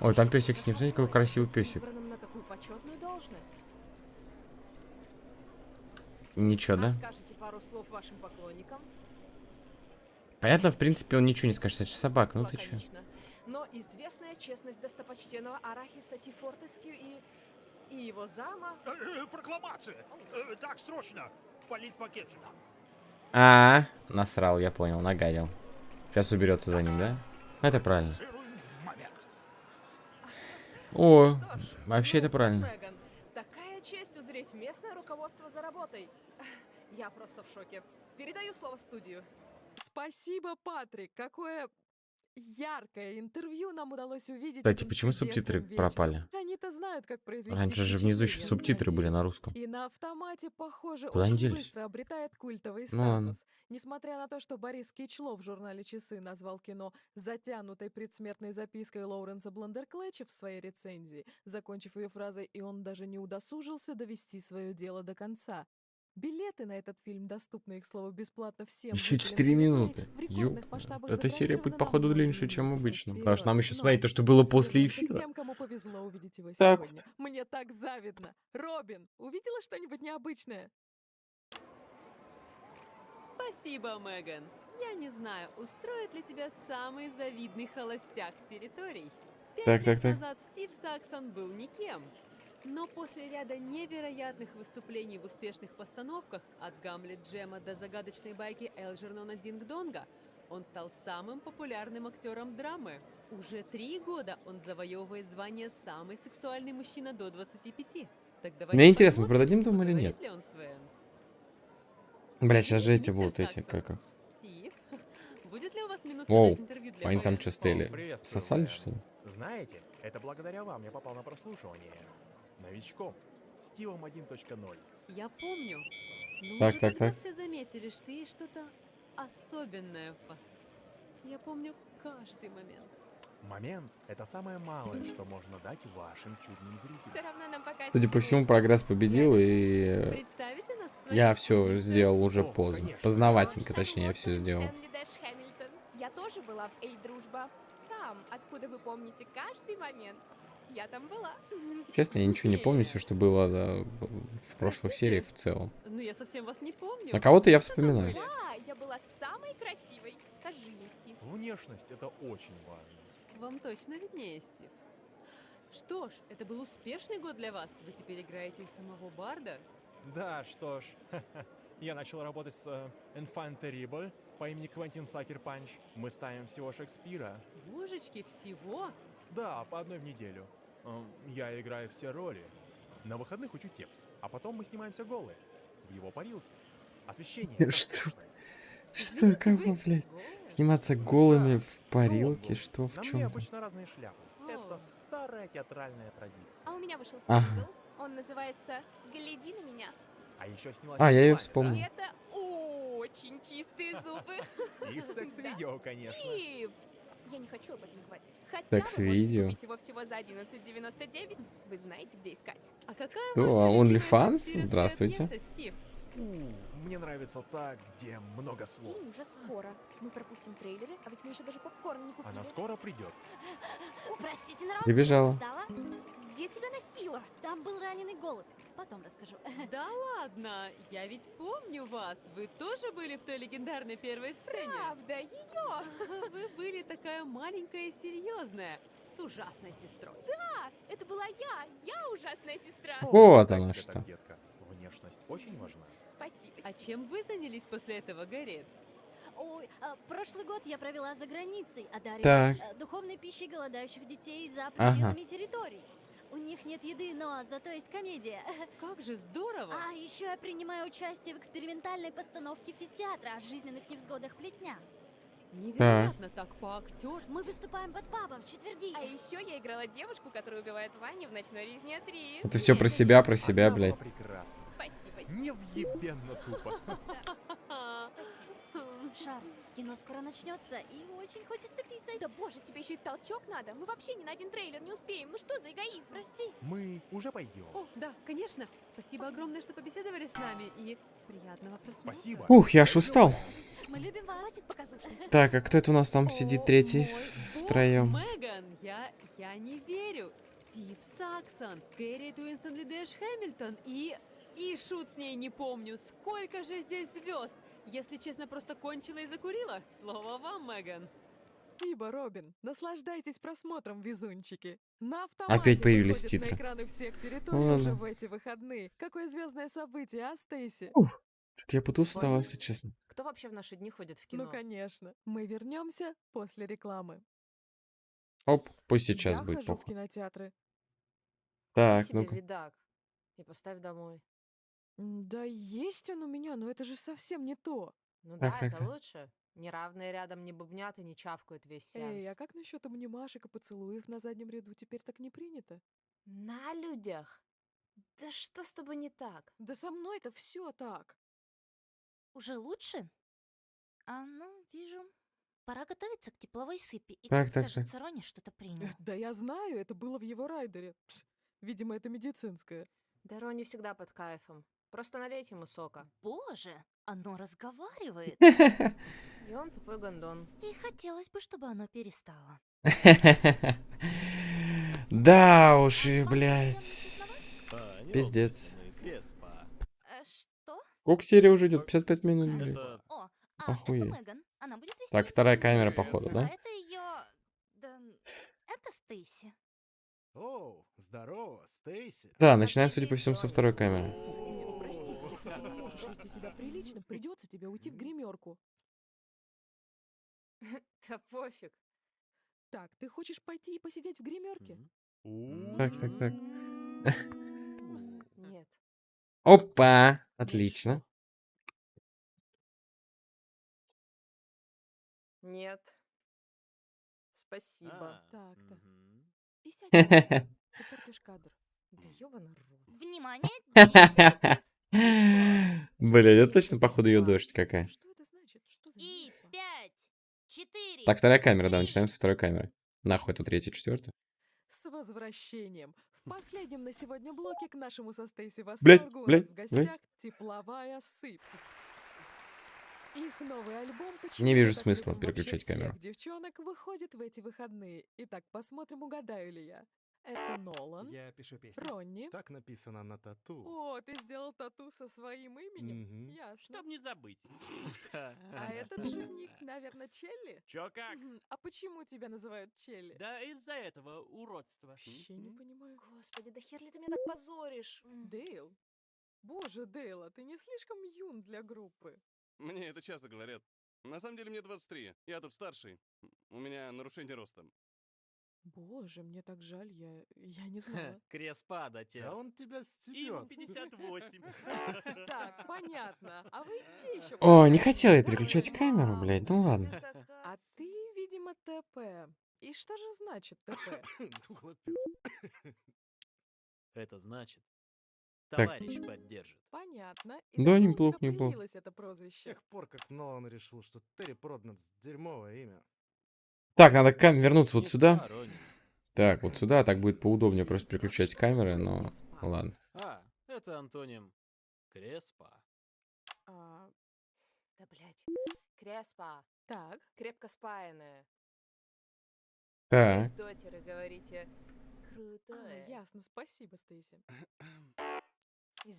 [SPEAKER 1] Ой, там песик с ним, смотрите, какой красивый песик.
[SPEAKER 6] избранным на такую почетную должность?
[SPEAKER 1] Ничего, да?
[SPEAKER 6] Расскажите пару слов вашим поклонникам?
[SPEAKER 1] Понятно, в принципе, он ничего не скажет. Это же собака, ну ты?
[SPEAKER 6] Лаконично. Но известная честность достопочтенного Арахиса Тифортескью и... и его зама...
[SPEAKER 11] Э, э, Прокламация! Э, Так, срочно! Политпакет сюда!
[SPEAKER 1] А, насрал, я понял, нагадил. Сейчас уберется за ним, да? Это правильно. О,
[SPEAKER 6] ж,
[SPEAKER 1] вообще это правильно.
[SPEAKER 6] Меган, такая честь узреть местное руководство за работой. Я просто в шоке. Передаю слово в студию.
[SPEAKER 3] Спасибо, Патрик. Какое яркое интервью нам удалось увидеть.
[SPEAKER 1] Кстати, почему субтитры
[SPEAKER 3] вечером.
[SPEAKER 1] пропали?
[SPEAKER 3] Они-то знают, как произвести
[SPEAKER 1] Раньше же внизу еще субтитры были на русском.
[SPEAKER 3] И на автомате, похоже,
[SPEAKER 1] Куда
[SPEAKER 3] очень быстро обретает культовый
[SPEAKER 1] Ну ладно.
[SPEAKER 3] статус. Несмотря на то, что Борис Кичло в журнале «Часы» назвал кино затянутой предсмертной запиской Лоуренса Бландерклэча в своей рецензии, закончив ее фразой «и он даже не удосужился довести свое дело до конца». Билеты на этот фильм доступны, их слово, бесплатно всем
[SPEAKER 1] Еще
[SPEAKER 3] жителям
[SPEAKER 1] 4
[SPEAKER 3] территории
[SPEAKER 1] минуты.
[SPEAKER 3] масштабах
[SPEAKER 1] Эта серия будет, походу, длиннее, чем обычно. Потому что нам еще
[SPEAKER 3] вперед.
[SPEAKER 1] смотреть то,
[SPEAKER 3] Но
[SPEAKER 1] что было после эфира.
[SPEAKER 3] тем, кому повезло увидеть его
[SPEAKER 1] Так.
[SPEAKER 3] сегодня. Мне так завидно. Робин, увидела что-нибудь необычное?
[SPEAKER 12] Спасибо, Меган. Я не знаю, устроит ли тебя самый завидный холостяк территорий. Пять
[SPEAKER 1] Так,
[SPEAKER 12] лет
[SPEAKER 1] так, так.
[SPEAKER 12] назад Стив Саксон был никем. Но после ряда невероятных выступлений в успешных постановках от Гамлет Джема до загадочной байки Элджернона Динг-Донга, он стал самым популярным актером драмы. Уже три года он завоевывает звание «Самый сексуальный мужчина до 25». Так
[SPEAKER 1] Мне интересно, мы продадим дом или нет? Бля, сейчас же эти будут, эти, как их.
[SPEAKER 12] Стив, будет ли у вас минутка интервью для
[SPEAKER 1] они там что стояли? Сосали, что ли?
[SPEAKER 7] Знаете, это благодаря вам я попал на прослушивание. Новичком. Стивом 1.0.
[SPEAKER 12] Я помню. Но
[SPEAKER 1] Так,
[SPEAKER 12] уже
[SPEAKER 1] так,
[SPEAKER 12] тогда
[SPEAKER 1] так.
[SPEAKER 12] все заметили, что есть что-то особенное в вас. Я помню каждый момент.
[SPEAKER 7] Момент — это самое малое, что можно дать вашим чудным
[SPEAKER 14] Все
[SPEAKER 7] зрителям.
[SPEAKER 14] равно нам пока
[SPEAKER 1] Судя по всему, прогресс победил, и
[SPEAKER 12] Представите нас своей
[SPEAKER 1] я все сделал уже
[SPEAKER 7] О,
[SPEAKER 1] поздно.
[SPEAKER 7] конечно.
[SPEAKER 1] Познавательненько, точнее, я все сделал.
[SPEAKER 14] Я тоже была в Эй, дружба. Там, откуда вы помните каждый момент. Я там была.
[SPEAKER 1] Честно, я ничего не помню, все, что было да, в прошлых сериях в целом.
[SPEAKER 12] Ну, я совсем вас не помню.
[SPEAKER 1] На кого-то я вспоминаю.
[SPEAKER 14] Да, я была самой красивой. Скажи ей, Стив.
[SPEAKER 7] Внешность — это очень важно.
[SPEAKER 12] Вам точно виднее, Стив. Что ж, это был успешный год для вас. Вы теперь играете и самого Барда.
[SPEAKER 7] Да, что ж. Я начал работать с э, Enfant Terrible по имени Квентин Сакер Панч. Мы ставим всего Шекспира.
[SPEAKER 12] Божечки, всего?
[SPEAKER 7] Да, по одной в неделю. Эм, Я играю все роли. На выходных учу текст, а потом мы снимаемся голые. В его парилке. Освещение.
[SPEAKER 1] Что? Что, кого,
[SPEAKER 12] вы
[SPEAKER 1] блядь? Сниматься голыми в парилке? Что, в чем?
[SPEAKER 7] обычно разные шляпы. Это старая театральная традиция.
[SPEAKER 14] А у меня вышел сингл. Он называется «Гляди на меня».
[SPEAKER 7] А еще снялась
[SPEAKER 1] А, я
[SPEAKER 7] рекламе,
[SPEAKER 1] вспомнил.
[SPEAKER 14] И это очень чистые зубы.
[SPEAKER 7] И в секс-видео, конечно.
[SPEAKER 14] Стив! Я не хочу об этом говорить. Хотя вы можете купить его всего за 11,99. Вы знаете, где искать.
[SPEAKER 12] А какая ваша
[SPEAKER 1] а OnlyFans? Здравствуйте.
[SPEAKER 12] пьеса,
[SPEAKER 7] Мне нравится так, где много слов.
[SPEAKER 14] Фильм уже скоро. Мы пропустим трейлеры, а ведь мы еще даже попкорн не купили.
[SPEAKER 7] Она скоро придет.
[SPEAKER 15] Простите, народ,
[SPEAKER 1] Прибежала.
[SPEAKER 15] опоздала.
[SPEAKER 14] Где тебя носила?
[SPEAKER 15] Там был раненый голубь. Потом расскажу.
[SPEAKER 12] Да ладно, я ведь помню вас. Вы тоже были в той легендарной первой сцене?
[SPEAKER 14] Правда, ее.
[SPEAKER 12] Вы были такая маленькая и серьезная, с ужасной сестрой.
[SPEAKER 14] Да, это была я. Я ужасная сестра.
[SPEAKER 1] Вот
[SPEAKER 7] тебе
[SPEAKER 1] что.
[SPEAKER 7] так, детка? Внешность очень важна.
[SPEAKER 14] Спасибо.
[SPEAKER 12] А чем вы занялись после этого, Гарри?
[SPEAKER 15] Ой, а, прошлый год я провела за границей, одаривая
[SPEAKER 1] Так.
[SPEAKER 15] э, духовной пищей голодающих детей за
[SPEAKER 1] Ага.
[SPEAKER 15] пределами территорий. У них нет еды, но зато есть комедия.
[SPEAKER 12] Как же здорово!
[SPEAKER 15] А еще я принимаю участие в экспериментальной постановке физтеатра о жизненных невзгодах плетня.
[SPEAKER 12] Невероятно, так по-актерски.
[SPEAKER 15] Мы выступаем под пабом в четверги.
[SPEAKER 14] А еще я играла девушку, которая убивает Ваню в «Ночной резне 3».
[SPEAKER 1] Это все про себя, про себя,
[SPEAKER 7] Она
[SPEAKER 1] блядь.
[SPEAKER 7] прекрасна.
[SPEAKER 14] Спасибо.
[SPEAKER 7] Невъебенно тупо.
[SPEAKER 12] А,
[SPEAKER 15] Шар, кино скоро начнется, и очень хочется писать.
[SPEAKER 14] Да боже, тебе еще и в толчок надо. Мы вообще ни на один трейлер не успеем. Ну что за эгоизм?
[SPEAKER 15] Прости.
[SPEAKER 7] Мы уже пойдем.
[SPEAKER 12] О, да, конечно. Спасибо огромное, что побеседовали с нами и приятного просмотра.
[SPEAKER 7] Спасибо.
[SPEAKER 1] Ух, я аж устал.
[SPEAKER 15] Мы любим вас.
[SPEAKER 1] Так, а кто это у нас там сидит третий втроем?
[SPEAKER 12] Меган, я, я не верю. Стив Саксон, Кэрри Уинстон Дэш Хэмилтон и... И шут с ней не помню. Сколько же здесь звезд? Если честно, просто кончила и закурила. Слово вам, Меган.
[SPEAKER 3] Спасибо, Робин. Наслаждайтесь просмотром, везунчики. На автомате
[SPEAKER 1] Опять появились титры.
[SPEAKER 3] на экраны всех территорий
[SPEAKER 1] Ладно.
[SPEAKER 3] уже в эти выходные. Какое звездное событие, а, Стейси?
[SPEAKER 1] Что-то я подустал, если честно.
[SPEAKER 14] Кто вообще в наши дни ходит в кино?
[SPEAKER 3] Ну, конечно. Мы вернемся после рекламы.
[SPEAKER 1] Оп, пусть сейчас
[SPEAKER 3] Я
[SPEAKER 1] будет
[SPEAKER 3] хожу в кинотеатры.
[SPEAKER 1] Так,
[SPEAKER 14] себе
[SPEAKER 1] ну-ка.
[SPEAKER 14] видак и поставь домой.
[SPEAKER 3] М, Да есть он у меня, но это же совсем не то.
[SPEAKER 14] Ну
[SPEAKER 1] Так,
[SPEAKER 14] да,
[SPEAKER 1] так,
[SPEAKER 14] это
[SPEAKER 1] так.
[SPEAKER 14] лучше. Неравные рядом не бубнят и не чавкают весь.
[SPEAKER 3] Эй, а как насчет обнимашек и поцелуев на заднем ряду? Теперь так не принято.
[SPEAKER 14] На людях? Да что с тобой не так?
[SPEAKER 3] Да со мной-то все так.
[SPEAKER 15] Уже лучше? А ну, вижу. Пора готовиться к тепловой сыпи. И,
[SPEAKER 1] Так, так,
[SPEAKER 15] кажется, Рони что-то принял.
[SPEAKER 3] Э, Да я знаю, это было в его райдере. Пс, Видимо, это медицинское.
[SPEAKER 14] Да Рони всегда под кайфом.
[SPEAKER 6] Просто налейте ему сока.
[SPEAKER 10] Боже, оно разговаривает.
[SPEAKER 6] И он тупой гондон.
[SPEAKER 10] И хотелось бы, чтобы оно перестало.
[SPEAKER 1] Да уж и, блядь.
[SPEAKER 9] А,
[SPEAKER 1] Пиздец.
[SPEAKER 10] Э, Что?
[SPEAKER 1] Сколько серия уже идет? 55 минут,
[SPEAKER 10] а,
[SPEAKER 1] Охуеть. Так, вторая камера, походу, да?
[SPEAKER 10] это ее... Да, это Стейси.
[SPEAKER 16] О, здорово, Стейси.
[SPEAKER 1] Да, начинаем, судя по всему, со второй камеры.
[SPEAKER 3] Простите, если ты не можешь вести себя прилично, придется тебе уйти в гримерку.
[SPEAKER 6] Да пофиг.
[SPEAKER 3] Так, ты хочешь пойти и посидеть в гримерке?
[SPEAKER 1] Так, так, так.
[SPEAKER 6] Нет.
[SPEAKER 1] Опа! Отлично.
[SPEAKER 6] Нет. Спасибо.
[SPEAKER 9] А,
[SPEAKER 3] Так-то.
[SPEAKER 9] мгм.
[SPEAKER 3] И сядь. Ты портишь кадр.
[SPEAKER 6] Да ёбаный рот.
[SPEAKER 10] Внимание, 10 секунд.
[SPEAKER 1] Блядь, это точно, походу, ее дождь какая.
[SPEAKER 3] Что это значит? Что за
[SPEAKER 10] И? 5, 4,
[SPEAKER 1] Так, вторая камера, да, начинаем со второй камеры. Нахуй эту третью, четвертую.
[SPEAKER 3] С возвращением! В последнем на сегодня блоке к нашему со Стейси
[SPEAKER 1] Блядь,
[SPEAKER 3] восторгу у
[SPEAKER 1] блядь,
[SPEAKER 3] нас в гостях тепловая сыпь. Их новый альбом
[SPEAKER 1] Не
[SPEAKER 3] «Почему
[SPEAKER 1] вижу смысла переключать камеру.
[SPEAKER 3] девчонок выходит в эти выходные. Итак, посмотрим, угадаю ли я. Это Нолан,
[SPEAKER 8] Я пишу песни.
[SPEAKER 3] Ронни.
[SPEAKER 16] Так написано на тату.
[SPEAKER 3] О, ты сделал тату со своим именем?
[SPEAKER 16] Мгм.
[SPEAKER 3] Ясно.
[SPEAKER 7] Чтоб не забыть.
[SPEAKER 3] А этот шутник, наверное, Челли?
[SPEAKER 7] Чё как?
[SPEAKER 3] Мгм. А почему тебя называют Челли?
[SPEAKER 7] Да из-за этого уродства.
[SPEAKER 3] Вообще не понимаю.
[SPEAKER 6] Господи, да хер ли ты меня так позоришь?
[SPEAKER 3] Дейл? Боже, Дейл, а ты не слишком юн для группы?
[SPEAKER 9] Мне это часто говорят. На самом деле мне 23. Я тут старший. У меня нарушение роста.
[SPEAKER 3] Боже, мне так жаль, я, я не знала.
[SPEAKER 7] Креспа, да те.
[SPEAKER 16] Да он тебя
[SPEAKER 7] Ему
[SPEAKER 16] стебет.
[SPEAKER 7] 58.
[SPEAKER 3] Так, понятно. А вы те еще.
[SPEAKER 1] О, не хотела я переключать камеру, блядь, ну ладно.
[SPEAKER 3] А ты, видимо, ТП. И что же значит ТП?
[SPEAKER 7] Это значит,
[SPEAKER 1] Так.
[SPEAKER 7] товарищ поддержит.
[SPEAKER 3] Понятно. И
[SPEAKER 1] Да, неплохо, неплохо.
[SPEAKER 3] это
[SPEAKER 16] С
[SPEAKER 3] прозвище?
[SPEAKER 16] тех пор, как Нолан решил, что Терри Проднанс дерьмовое имя.
[SPEAKER 1] Так, надо кам- вернуться вот сюда.
[SPEAKER 7] сторонний.
[SPEAKER 1] Так, вот сюда, так будет поудобнее просто переключать камеры, но ладно.
[SPEAKER 7] А, это антоним Креспа.
[SPEAKER 3] А,
[SPEAKER 6] Да, блядь. Креспа.
[SPEAKER 3] так,
[SPEAKER 6] Крепко спаянная.
[SPEAKER 1] Так,
[SPEAKER 6] Дотеры, говорите.
[SPEAKER 3] а,
[SPEAKER 6] Крутое.
[SPEAKER 3] ясно, спасибо, Стейси.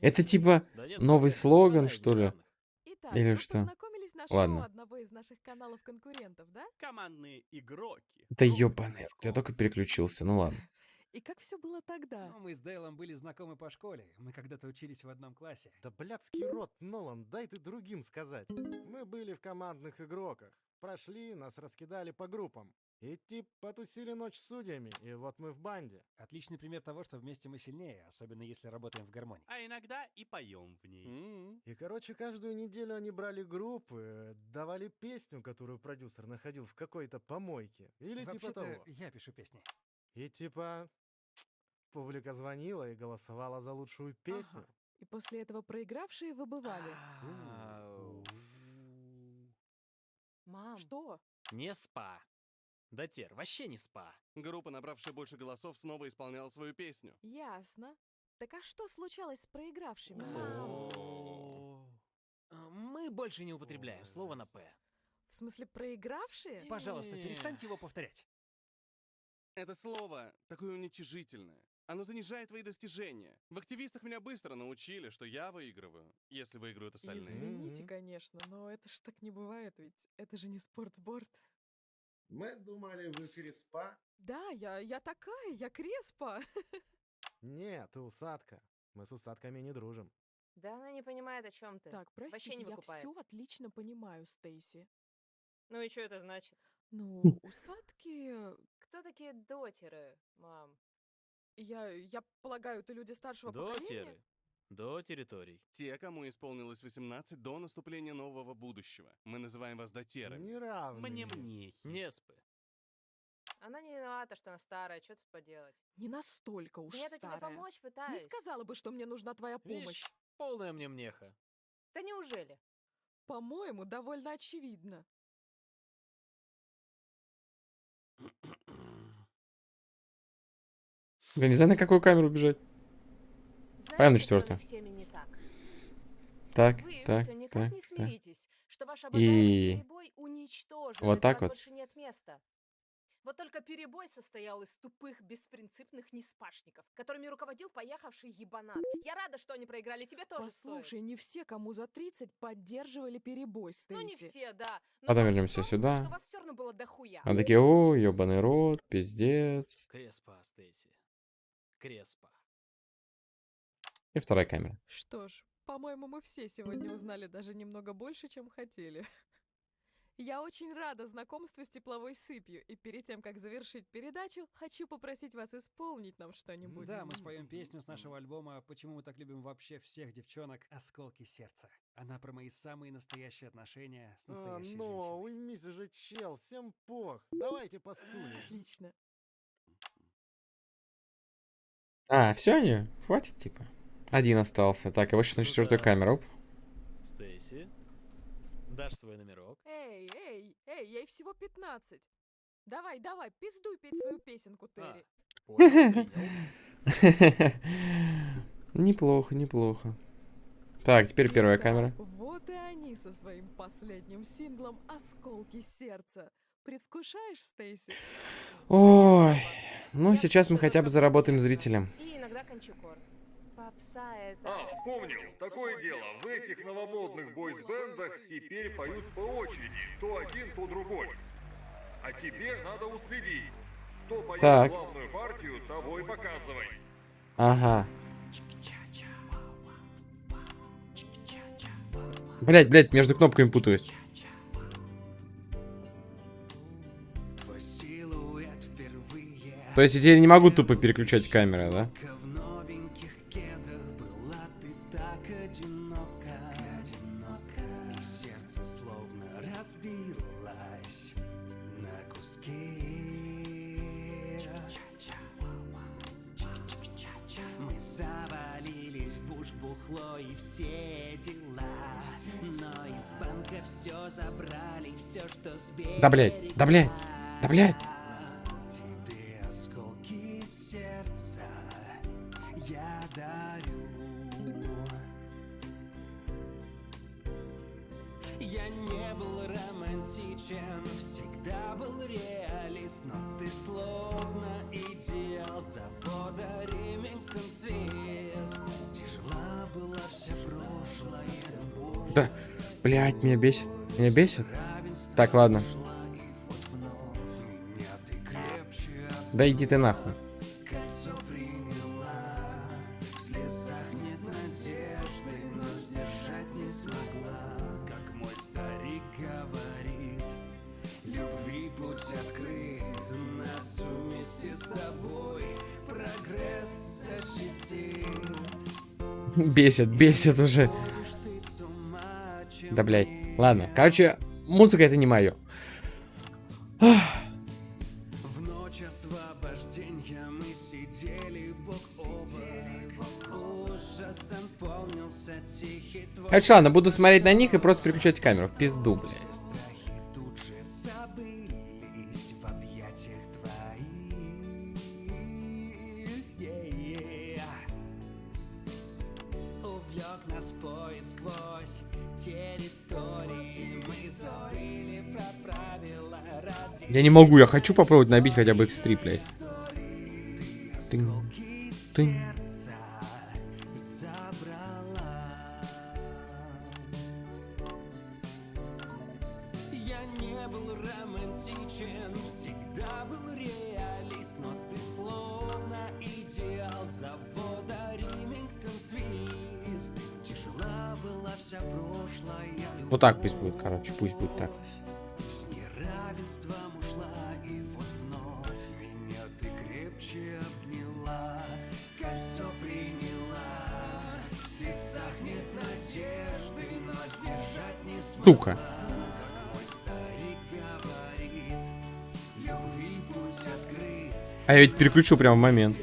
[SPEAKER 1] это типа
[SPEAKER 7] Да нет,
[SPEAKER 1] новый слоган, что ли?
[SPEAKER 3] Итак,
[SPEAKER 1] Или что?
[SPEAKER 3] Познакомились на
[SPEAKER 1] Ладно.
[SPEAKER 3] одного из наших каналов конкурентов, да?
[SPEAKER 7] Командные игроки.
[SPEAKER 1] Да ёбаный, я только переключился, ну ладно.
[SPEAKER 3] И как все было тогда?
[SPEAKER 8] Ну, мы с Дейлом были знакомы по школе. Мы когда-то учились в одном классе.
[SPEAKER 16] Да блядский рот, Нолан, дай ты другим сказать. Мы были в командных игроках. Прошли, нас раскидали по группам. И тип потусили ночь с судьями, и вот мы в банде.
[SPEAKER 8] Отличный пример того, что вместе мы сильнее, особенно если работаем в гармонии.
[SPEAKER 7] А иногда и поем в ней.
[SPEAKER 9] М.
[SPEAKER 16] И, короче, каждую неделю они брали группы, давали песню, которую продюсер находил в какой-то помойке. Или типа
[SPEAKER 8] Вообще-то,
[SPEAKER 16] того.
[SPEAKER 8] я пишу песни.
[SPEAKER 16] И типа публика звонила и голосовала за лучшую песню.
[SPEAKER 3] Ага. И после этого проигравшие выбывали.
[SPEAKER 6] Мам.
[SPEAKER 3] Что?
[SPEAKER 7] Не спа. Да тер, вообще не спа.
[SPEAKER 9] Группа, набравшая больше голосов, снова исполняла свою песню.
[SPEAKER 3] Ясно. Так а что случалось с проигравшими?
[SPEAKER 7] А, Мы больше не употребляем слово на «п».
[SPEAKER 3] В смысле, проигравшие?
[SPEAKER 8] Пожалуйста, перестаньте его повторять.
[SPEAKER 9] Это слово такое уничижительное. Оно занижает твои достижения. В активистах меня быстро научили, что я выигрываю, если выиграют остальные.
[SPEAKER 3] Извините, конечно, но это ж так не бывает, ведь это же не спортсборд.
[SPEAKER 16] Мы думали, вы Креспа?
[SPEAKER 3] Да, я, я такая, я Креспа.
[SPEAKER 16] Нет, ты усадка. Мы с усадками не дружим.
[SPEAKER 6] Да она не понимает, о чем ты.
[SPEAKER 3] Так,
[SPEAKER 6] Вообще
[SPEAKER 3] простите,
[SPEAKER 6] не
[SPEAKER 3] я
[SPEAKER 6] выкупает.
[SPEAKER 3] все отлично понимаю, Стейси.
[SPEAKER 6] Ну и что это значит?
[SPEAKER 3] Ну, усадки...
[SPEAKER 6] Кто такие дотеры, мам?
[SPEAKER 3] Я, я полагаю, это люди старшего поколения?
[SPEAKER 7] Дотеры. До территорий.
[SPEAKER 9] Те, кому исполнилось 18 до наступления нового будущего. Мы называем вас дотерами.
[SPEAKER 16] Неравные.
[SPEAKER 7] Мне мне. Не спы.
[SPEAKER 6] Она не виновата, что она старая, что тут поделать?
[SPEAKER 3] Не настолько уж
[SPEAKER 6] Да я-то тебе
[SPEAKER 3] старая.
[SPEAKER 6] помочь
[SPEAKER 3] Не
[SPEAKER 6] пытаюсь.
[SPEAKER 3] сказала бы, что мне нужна твоя помощь.
[SPEAKER 7] Видишь, полная мне мнеха.
[SPEAKER 6] Да неужели?
[SPEAKER 3] По-моему, довольно очевидно.
[SPEAKER 1] Я не знаю, на какую камеру бежать. Пойдем на
[SPEAKER 6] что
[SPEAKER 1] четвертую.
[SPEAKER 6] так?
[SPEAKER 17] Так,
[SPEAKER 6] Вы
[SPEAKER 17] так,
[SPEAKER 6] все никак
[SPEAKER 17] так,
[SPEAKER 6] не
[SPEAKER 17] так.
[SPEAKER 6] смиритесь, что ваш обожаемый
[SPEAKER 17] И вот так вот.
[SPEAKER 6] больше нет места. Вот только перебой состоял из тупых, беспринципных неспашников, которыми руководил поехавший ебанат. Я рада, что они проиграли, тебе тоже стоит.
[SPEAKER 3] Послушай, не все, кому за 30, поддерживали перебой, Стейси.
[SPEAKER 6] Ну не все, да. Но
[SPEAKER 17] Потом
[SPEAKER 6] в
[SPEAKER 17] вернемся
[SPEAKER 6] том, что
[SPEAKER 17] сюда.
[SPEAKER 6] вас все равно было дохуя.
[SPEAKER 17] Они такие, о, ебаный рот, пиздец.
[SPEAKER 18] Креспа, Стейси. Креспа.
[SPEAKER 17] И вторая камера.
[SPEAKER 3] Что ж, по-моему, мы все сегодня узнали даже немного больше, чем хотели. Я очень рада знакомству с тепловой сыпью, и перед тем, как завершить передачу, хочу попросить вас исполнить нам что-нибудь.
[SPEAKER 8] Да, мы споем песню с нашего альбома «Почему мы так любим вообще всех девчонок» «Осколки сердца». Она про мои самые настоящие отношения с
[SPEAKER 16] А,
[SPEAKER 8] настоящей
[SPEAKER 16] ну, уймись уже, чел, всем пох. Давайте по стуле.
[SPEAKER 3] Отлично.
[SPEAKER 17] А, все они? Хватит, типа. Один остался. Так, его сейчас на четвертую камеру. Оп.
[SPEAKER 18] Стейси, дашь свой номерок?
[SPEAKER 3] Эй, эй, ей, ей всего 15. Давай, давай, пиздуй петь свою песенку, Терри.
[SPEAKER 17] Неплохо, неплохо. Так, теперь первая камера.
[SPEAKER 3] Вот и они со своим последним синглом «Осколки сердца». Предвкушаешь, Стейси?
[SPEAKER 17] Ой, ну сейчас мы хотя бы заработаем зрителям.
[SPEAKER 6] И иногда кончикор. Попса это...
[SPEAKER 2] А, вспомнил. Такое дело. В этих новомодных бойс-бендах теперь поют по очереди. То один, то другой. А тебе надо уследить. Кто поет
[SPEAKER 17] Так.
[SPEAKER 2] главную партию, того и показывай.
[SPEAKER 17] Ага. Блять, блять, между кнопками путаюсь. То есть я теперь не могу тупо переключать камеры, да?
[SPEAKER 1] Так одинока, одинока. И сердце словно разбилось на куски. Мы завалились в буш бухло и все дела. Но из банка все забрали, все, что с
[SPEAKER 17] Да блять, да блять, да блять. Меня бесит. Меня бесит. Так, ладно. Да иди ты нахуй. Бесит, бесит уже. Да блять. Ладно, короче, музыка это не мое. Короче, ладно, буду смотреть на них и просто переключать камеру. В пизду, блядь. Я не могу, я хочу попробовать набить хотя бы X3, блядь. Тынь, тынь. Вот так пусть будет, короче, пусть будет так.
[SPEAKER 1] Открыт.
[SPEAKER 17] А я ведь переключу прямо в момент.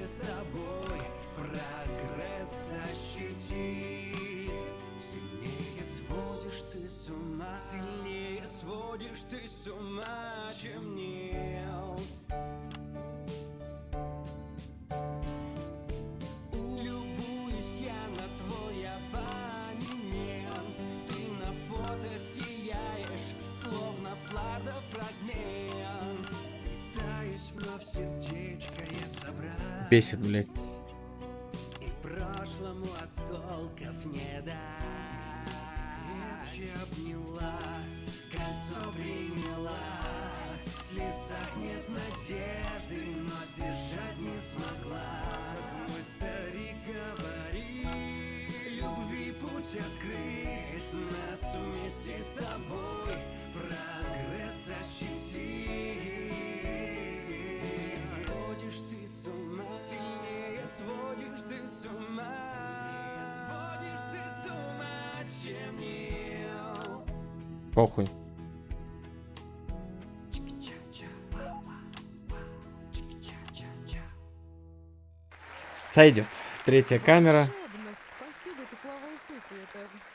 [SPEAKER 1] Сойдет. Третья камера.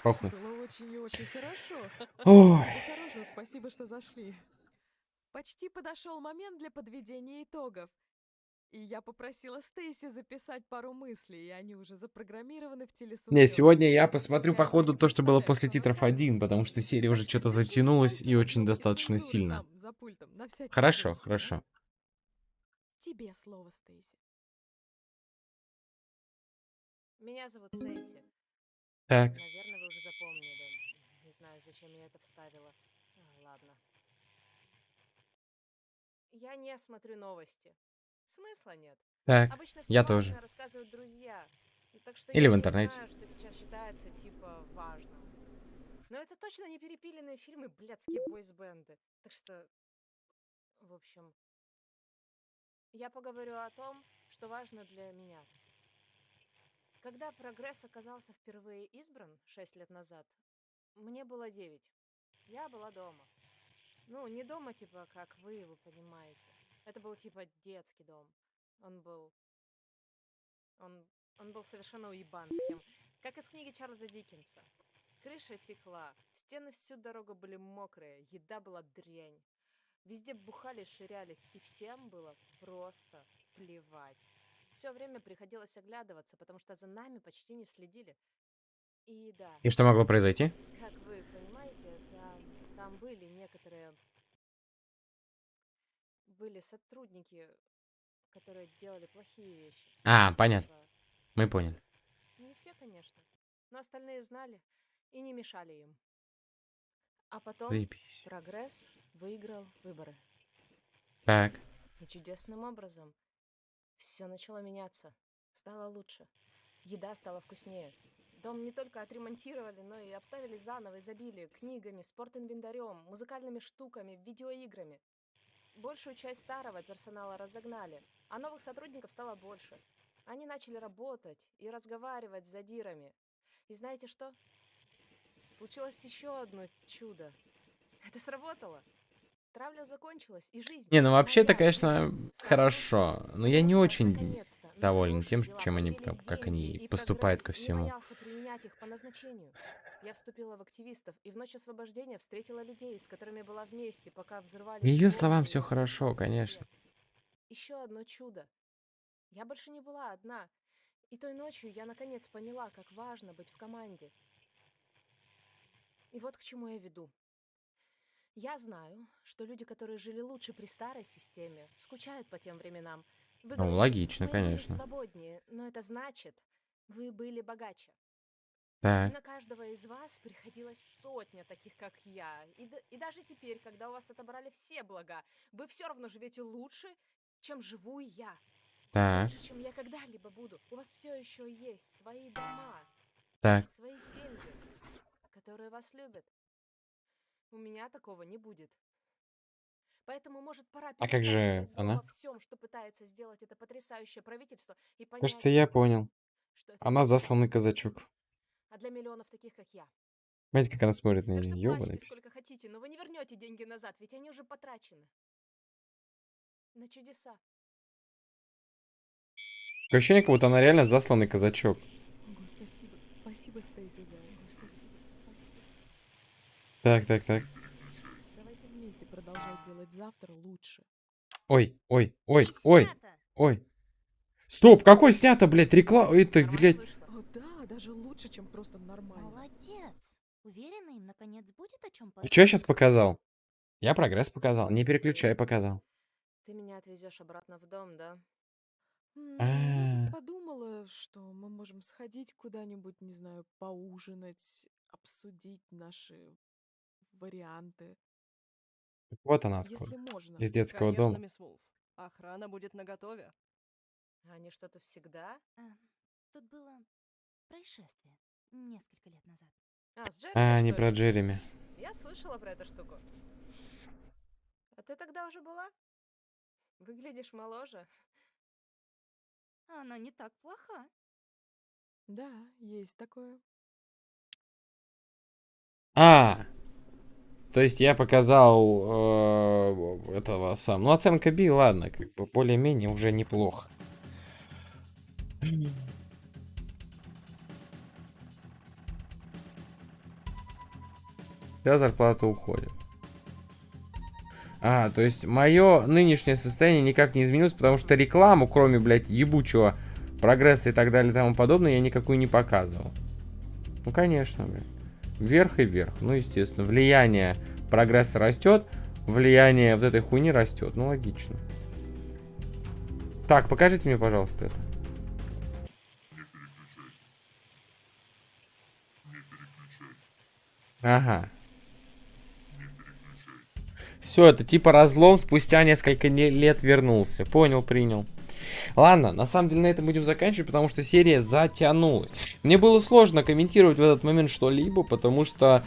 [SPEAKER 1] Похуй. Ой.
[SPEAKER 3] Спасибо, что зашли. Почти подошел момент для подведения итогов. И я попросила Стейси записать пару мыслей, и они уже запрограммированы в телесуфлёр.
[SPEAKER 1] Не, сегодня я посмотрю, походу, то, что было после титров 1, потому что серия уже что-то затянулась и очень достаточно сильно. Хорошо, хорошо.
[SPEAKER 3] Тебе слово, Стейси.
[SPEAKER 6] Меня зовут Стейси.
[SPEAKER 1] Так.
[SPEAKER 6] Наверное, вы уже запомнили. Не знаю, зачем я это вставила. Ладно. Я не смотрю новости. Смысла нет.
[SPEAKER 1] Так,
[SPEAKER 6] Обычно
[SPEAKER 1] я тоже.
[SPEAKER 6] рассказывают друзья. Так что
[SPEAKER 1] Или
[SPEAKER 6] я
[SPEAKER 1] в
[SPEAKER 6] не
[SPEAKER 1] интернете.
[SPEAKER 6] знаю, что сейчас считается типа важным. Но это точно не перепиленные фильмы блядские бойсбенды. Так что, в общем, я поговорю о том, что важно для меня. Когда прогресс оказался впервые избран 6 лет назад, мне было 9. Я была дома. Ну, не дома, типа, как вы, вы понимаете. Это был типа детский дом. Он был... Он, он был совершенно уебанским. Как из книги Чарльза Диккенса. Крыша текла, стены всю дорогу были мокрые, еда была дрянь. Везде бухали, ширялись, и всем было просто плевать. Все время приходилось оглядываться, потому что за нами почти не следили. И да.
[SPEAKER 1] И что могло произойти?
[SPEAKER 6] Как вы понимаете, там, там были некоторые... Были сотрудники, которые делали плохие вещи.
[SPEAKER 1] А, понятно.
[SPEAKER 6] Типа,
[SPEAKER 1] Мы поняли.
[SPEAKER 6] Не все, конечно, но остальные знали и не мешали им. А потом
[SPEAKER 1] Заебись.
[SPEAKER 6] прогресс выиграл выборы.
[SPEAKER 1] Так.
[SPEAKER 6] И чудесным образом все начало меняться. Стало лучше. Еда стала вкуснее. Дом не только отремонтировали, но и обставили заново, изобилие книгами, спортинвентарем, музыкальными штуками, видеоиграми. Большую часть старого персонала разогнали, а новых сотрудников стало больше. Они начали работать и разговаривать с задирами. И знаете что? Случилось еще одно чудо. Это сработало. Травля закончилась, и жизнь.
[SPEAKER 1] Не, ну вообще-то, конечно, хорошо. Но я не очень доволен тем, чем они, как, как они поступают ко всему.
[SPEAKER 6] боялся применять их по назначению. Я вступила в активистов и в ночь освобождения встретила людей, с которыми была вместе, пока взрывались.
[SPEAKER 1] По ее словам, все хорошо, конечно.
[SPEAKER 6] Еще одно чудо. Я больше не была одна. И той ночью я наконец поняла, как важно быть в команде. И вот к чему я веду. Я знаю, что люди, которые жили лучше при старой системе, скучают по тем временам. Вы
[SPEAKER 1] Ну, логично,
[SPEAKER 6] «Мы были
[SPEAKER 1] конечно.
[SPEAKER 6] свободнее, но это значит, вы были богаче.
[SPEAKER 1] Так.
[SPEAKER 6] на каждого из вас приходилось сотня таких, как я. И, и даже теперь, когда у вас отобрали все блага, вы все равно живете лучше, чем живу я.
[SPEAKER 1] Так.
[SPEAKER 6] Лучше, чем я когда-либо буду. У вас все еще есть свои дома,
[SPEAKER 1] Так.
[SPEAKER 6] свои семьи, которые вас любят. У меня такого не будет. Поэтому, может, пора
[SPEAKER 1] А как же она?
[SPEAKER 6] всем, что пытается сделать это потрясающее правительство, и понять,
[SPEAKER 1] Кажется, я понял.
[SPEAKER 6] что это
[SPEAKER 1] Она засланный казачок.
[SPEAKER 6] а для миллионов таких, как я.
[SPEAKER 1] Знаете, как она смотрит на
[SPEAKER 6] Так что
[SPEAKER 1] нее?
[SPEAKER 6] плачьте
[SPEAKER 1] Ёбаный пиздец.
[SPEAKER 6] сколько хотите, но вы не вернете деньги назад, ведь они уже потрачены. На чудеса.
[SPEAKER 1] Такое ощущение, как будто она реально засланный казачок.
[SPEAKER 3] Ого, спасибо. Спасибо, Стейси, за это.
[SPEAKER 1] Так, так, так.
[SPEAKER 3] Давайте вместе продолжать делать завтра лучше.
[SPEAKER 1] Ой, ой, ой, ой, ой. Стоп, какой снято, блядь, реклама? Это, блядь,
[SPEAKER 3] О, да, даже лучше, чем просто нормально.
[SPEAKER 10] Молодец. Уверена, им наконец будет о чем
[SPEAKER 1] А что я сейчас показал? Я прогресс показал, не переключай показал.
[SPEAKER 6] Ты меня отвезешь обратно в дом, да?
[SPEAKER 1] А.
[SPEAKER 3] Я тут подумала, что мы можем сходить куда-нибудь, не знаю, поужинать, обсудить наши варианты.
[SPEAKER 1] Вот она
[SPEAKER 3] Если
[SPEAKER 1] откуда.
[SPEAKER 3] можно.
[SPEAKER 1] Из детского
[SPEAKER 12] Конечно,
[SPEAKER 1] дома.
[SPEAKER 12] мисс Вулф. Охрана будет наготове.
[SPEAKER 6] Они что-то всегда?
[SPEAKER 10] А, тут было происшествие несколько лет назад.
[SPEAKER 6] А, с Джереми,
[SPEAKER 1] А, не
[SPEAKER 6] что
[SPEAKER 1] про
[SPEAKER 6] ли?
[SPEAKER 1] Джереми.
[SPEAKER 6] Я слышала про эту штуку. А ты тогда уже была? Выглядишь моложе.
[SPEAKER 10] Она не так плоха.
[SPEAKER 3] Да, есть такое.
[SPEAKER 1] А, то есть я показал э, этого сам. Ну, оценка B, ладно, как бы более-менее уже неплохо. Вся зарплата уходит. А, то есть мое нынешнее состояние никак не изменилось, потому что рекламу, кроме, блядь, ебучего прогресса и так далее и тому подобное, я никакую не показывал. Ну, конечно, блядь. Вверх и вверх. Ну, естественно, влияние прогресса растет, влияние вот этой хуйни растет. Ну, логично. Так, покажите мне, пожалуйста, это. Ага. Все, это типа разлом спустя несколько не- лет вернулся. Понял, принял. Ладно, на самом деле на этом будем заканчивать, потому что серия затянулась. Мне было сложно комментировать в этот момент что-либо, потому что,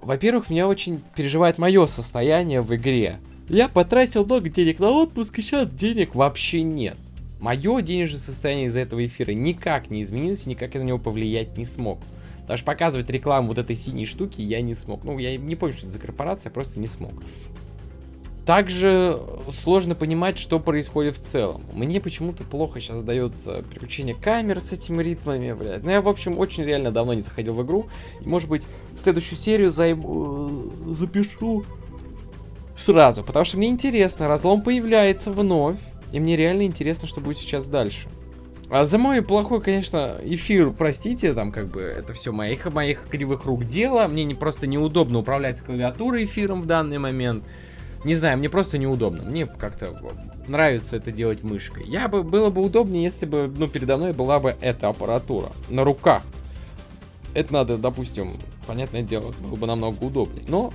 [SPEAKER 1] во-первых, меня очень переживает мое состояние в игре. Я потратил много денег на отпуск, и сейчас денег вообще нет. Мое денежное состояние из-за этого эфира никак не изменилось, никак я на него повлиять не смог. Даже показывать рекламу вот этой синей штуки я не смог. Ну, я не помню, что это за корпорация, просто не смог. Также сложно понимать, что происходит в целом. Мне почему-то плохо сейчас дается переключение камер с этими ритмами, блядь. Ну, я, в общем, очень реально давно не заходил в игру. И, может быть, следующую серию займу... э, запишу сразу. Потому что мне интересно, разлом появляется вновь. И мне реально интересно, что будет сейчас дальше. А за мой плохой, конечно, эфир, простите, там как бы это все моих, моих кривых рук дело. Мне не, просто неудобно управлять клавиатурой эфиром в данный момент. Не знаю, мне просто неудобно. Мне как-то нравится это делать мышкой. Я бы, было бы удобнее, если бы, ну, передо мной была бы эта аппаратура на руках. Это надо, допустим, понятное дело, было бы намного удобнее. Но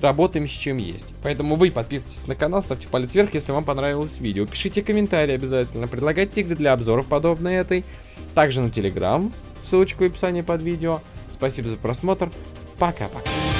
[SPEAKER 1] работаем с чем есть. Поэтому вы подписывайтесь на канал, ставьте палец вверх, если вам понравилось видео. Пишите комментарии обязательно, предлагайте игры для обзоров подобные этой. Также на телеграм, ссылочка в описании под видео. Спасибо за просмотр. Пока-пока.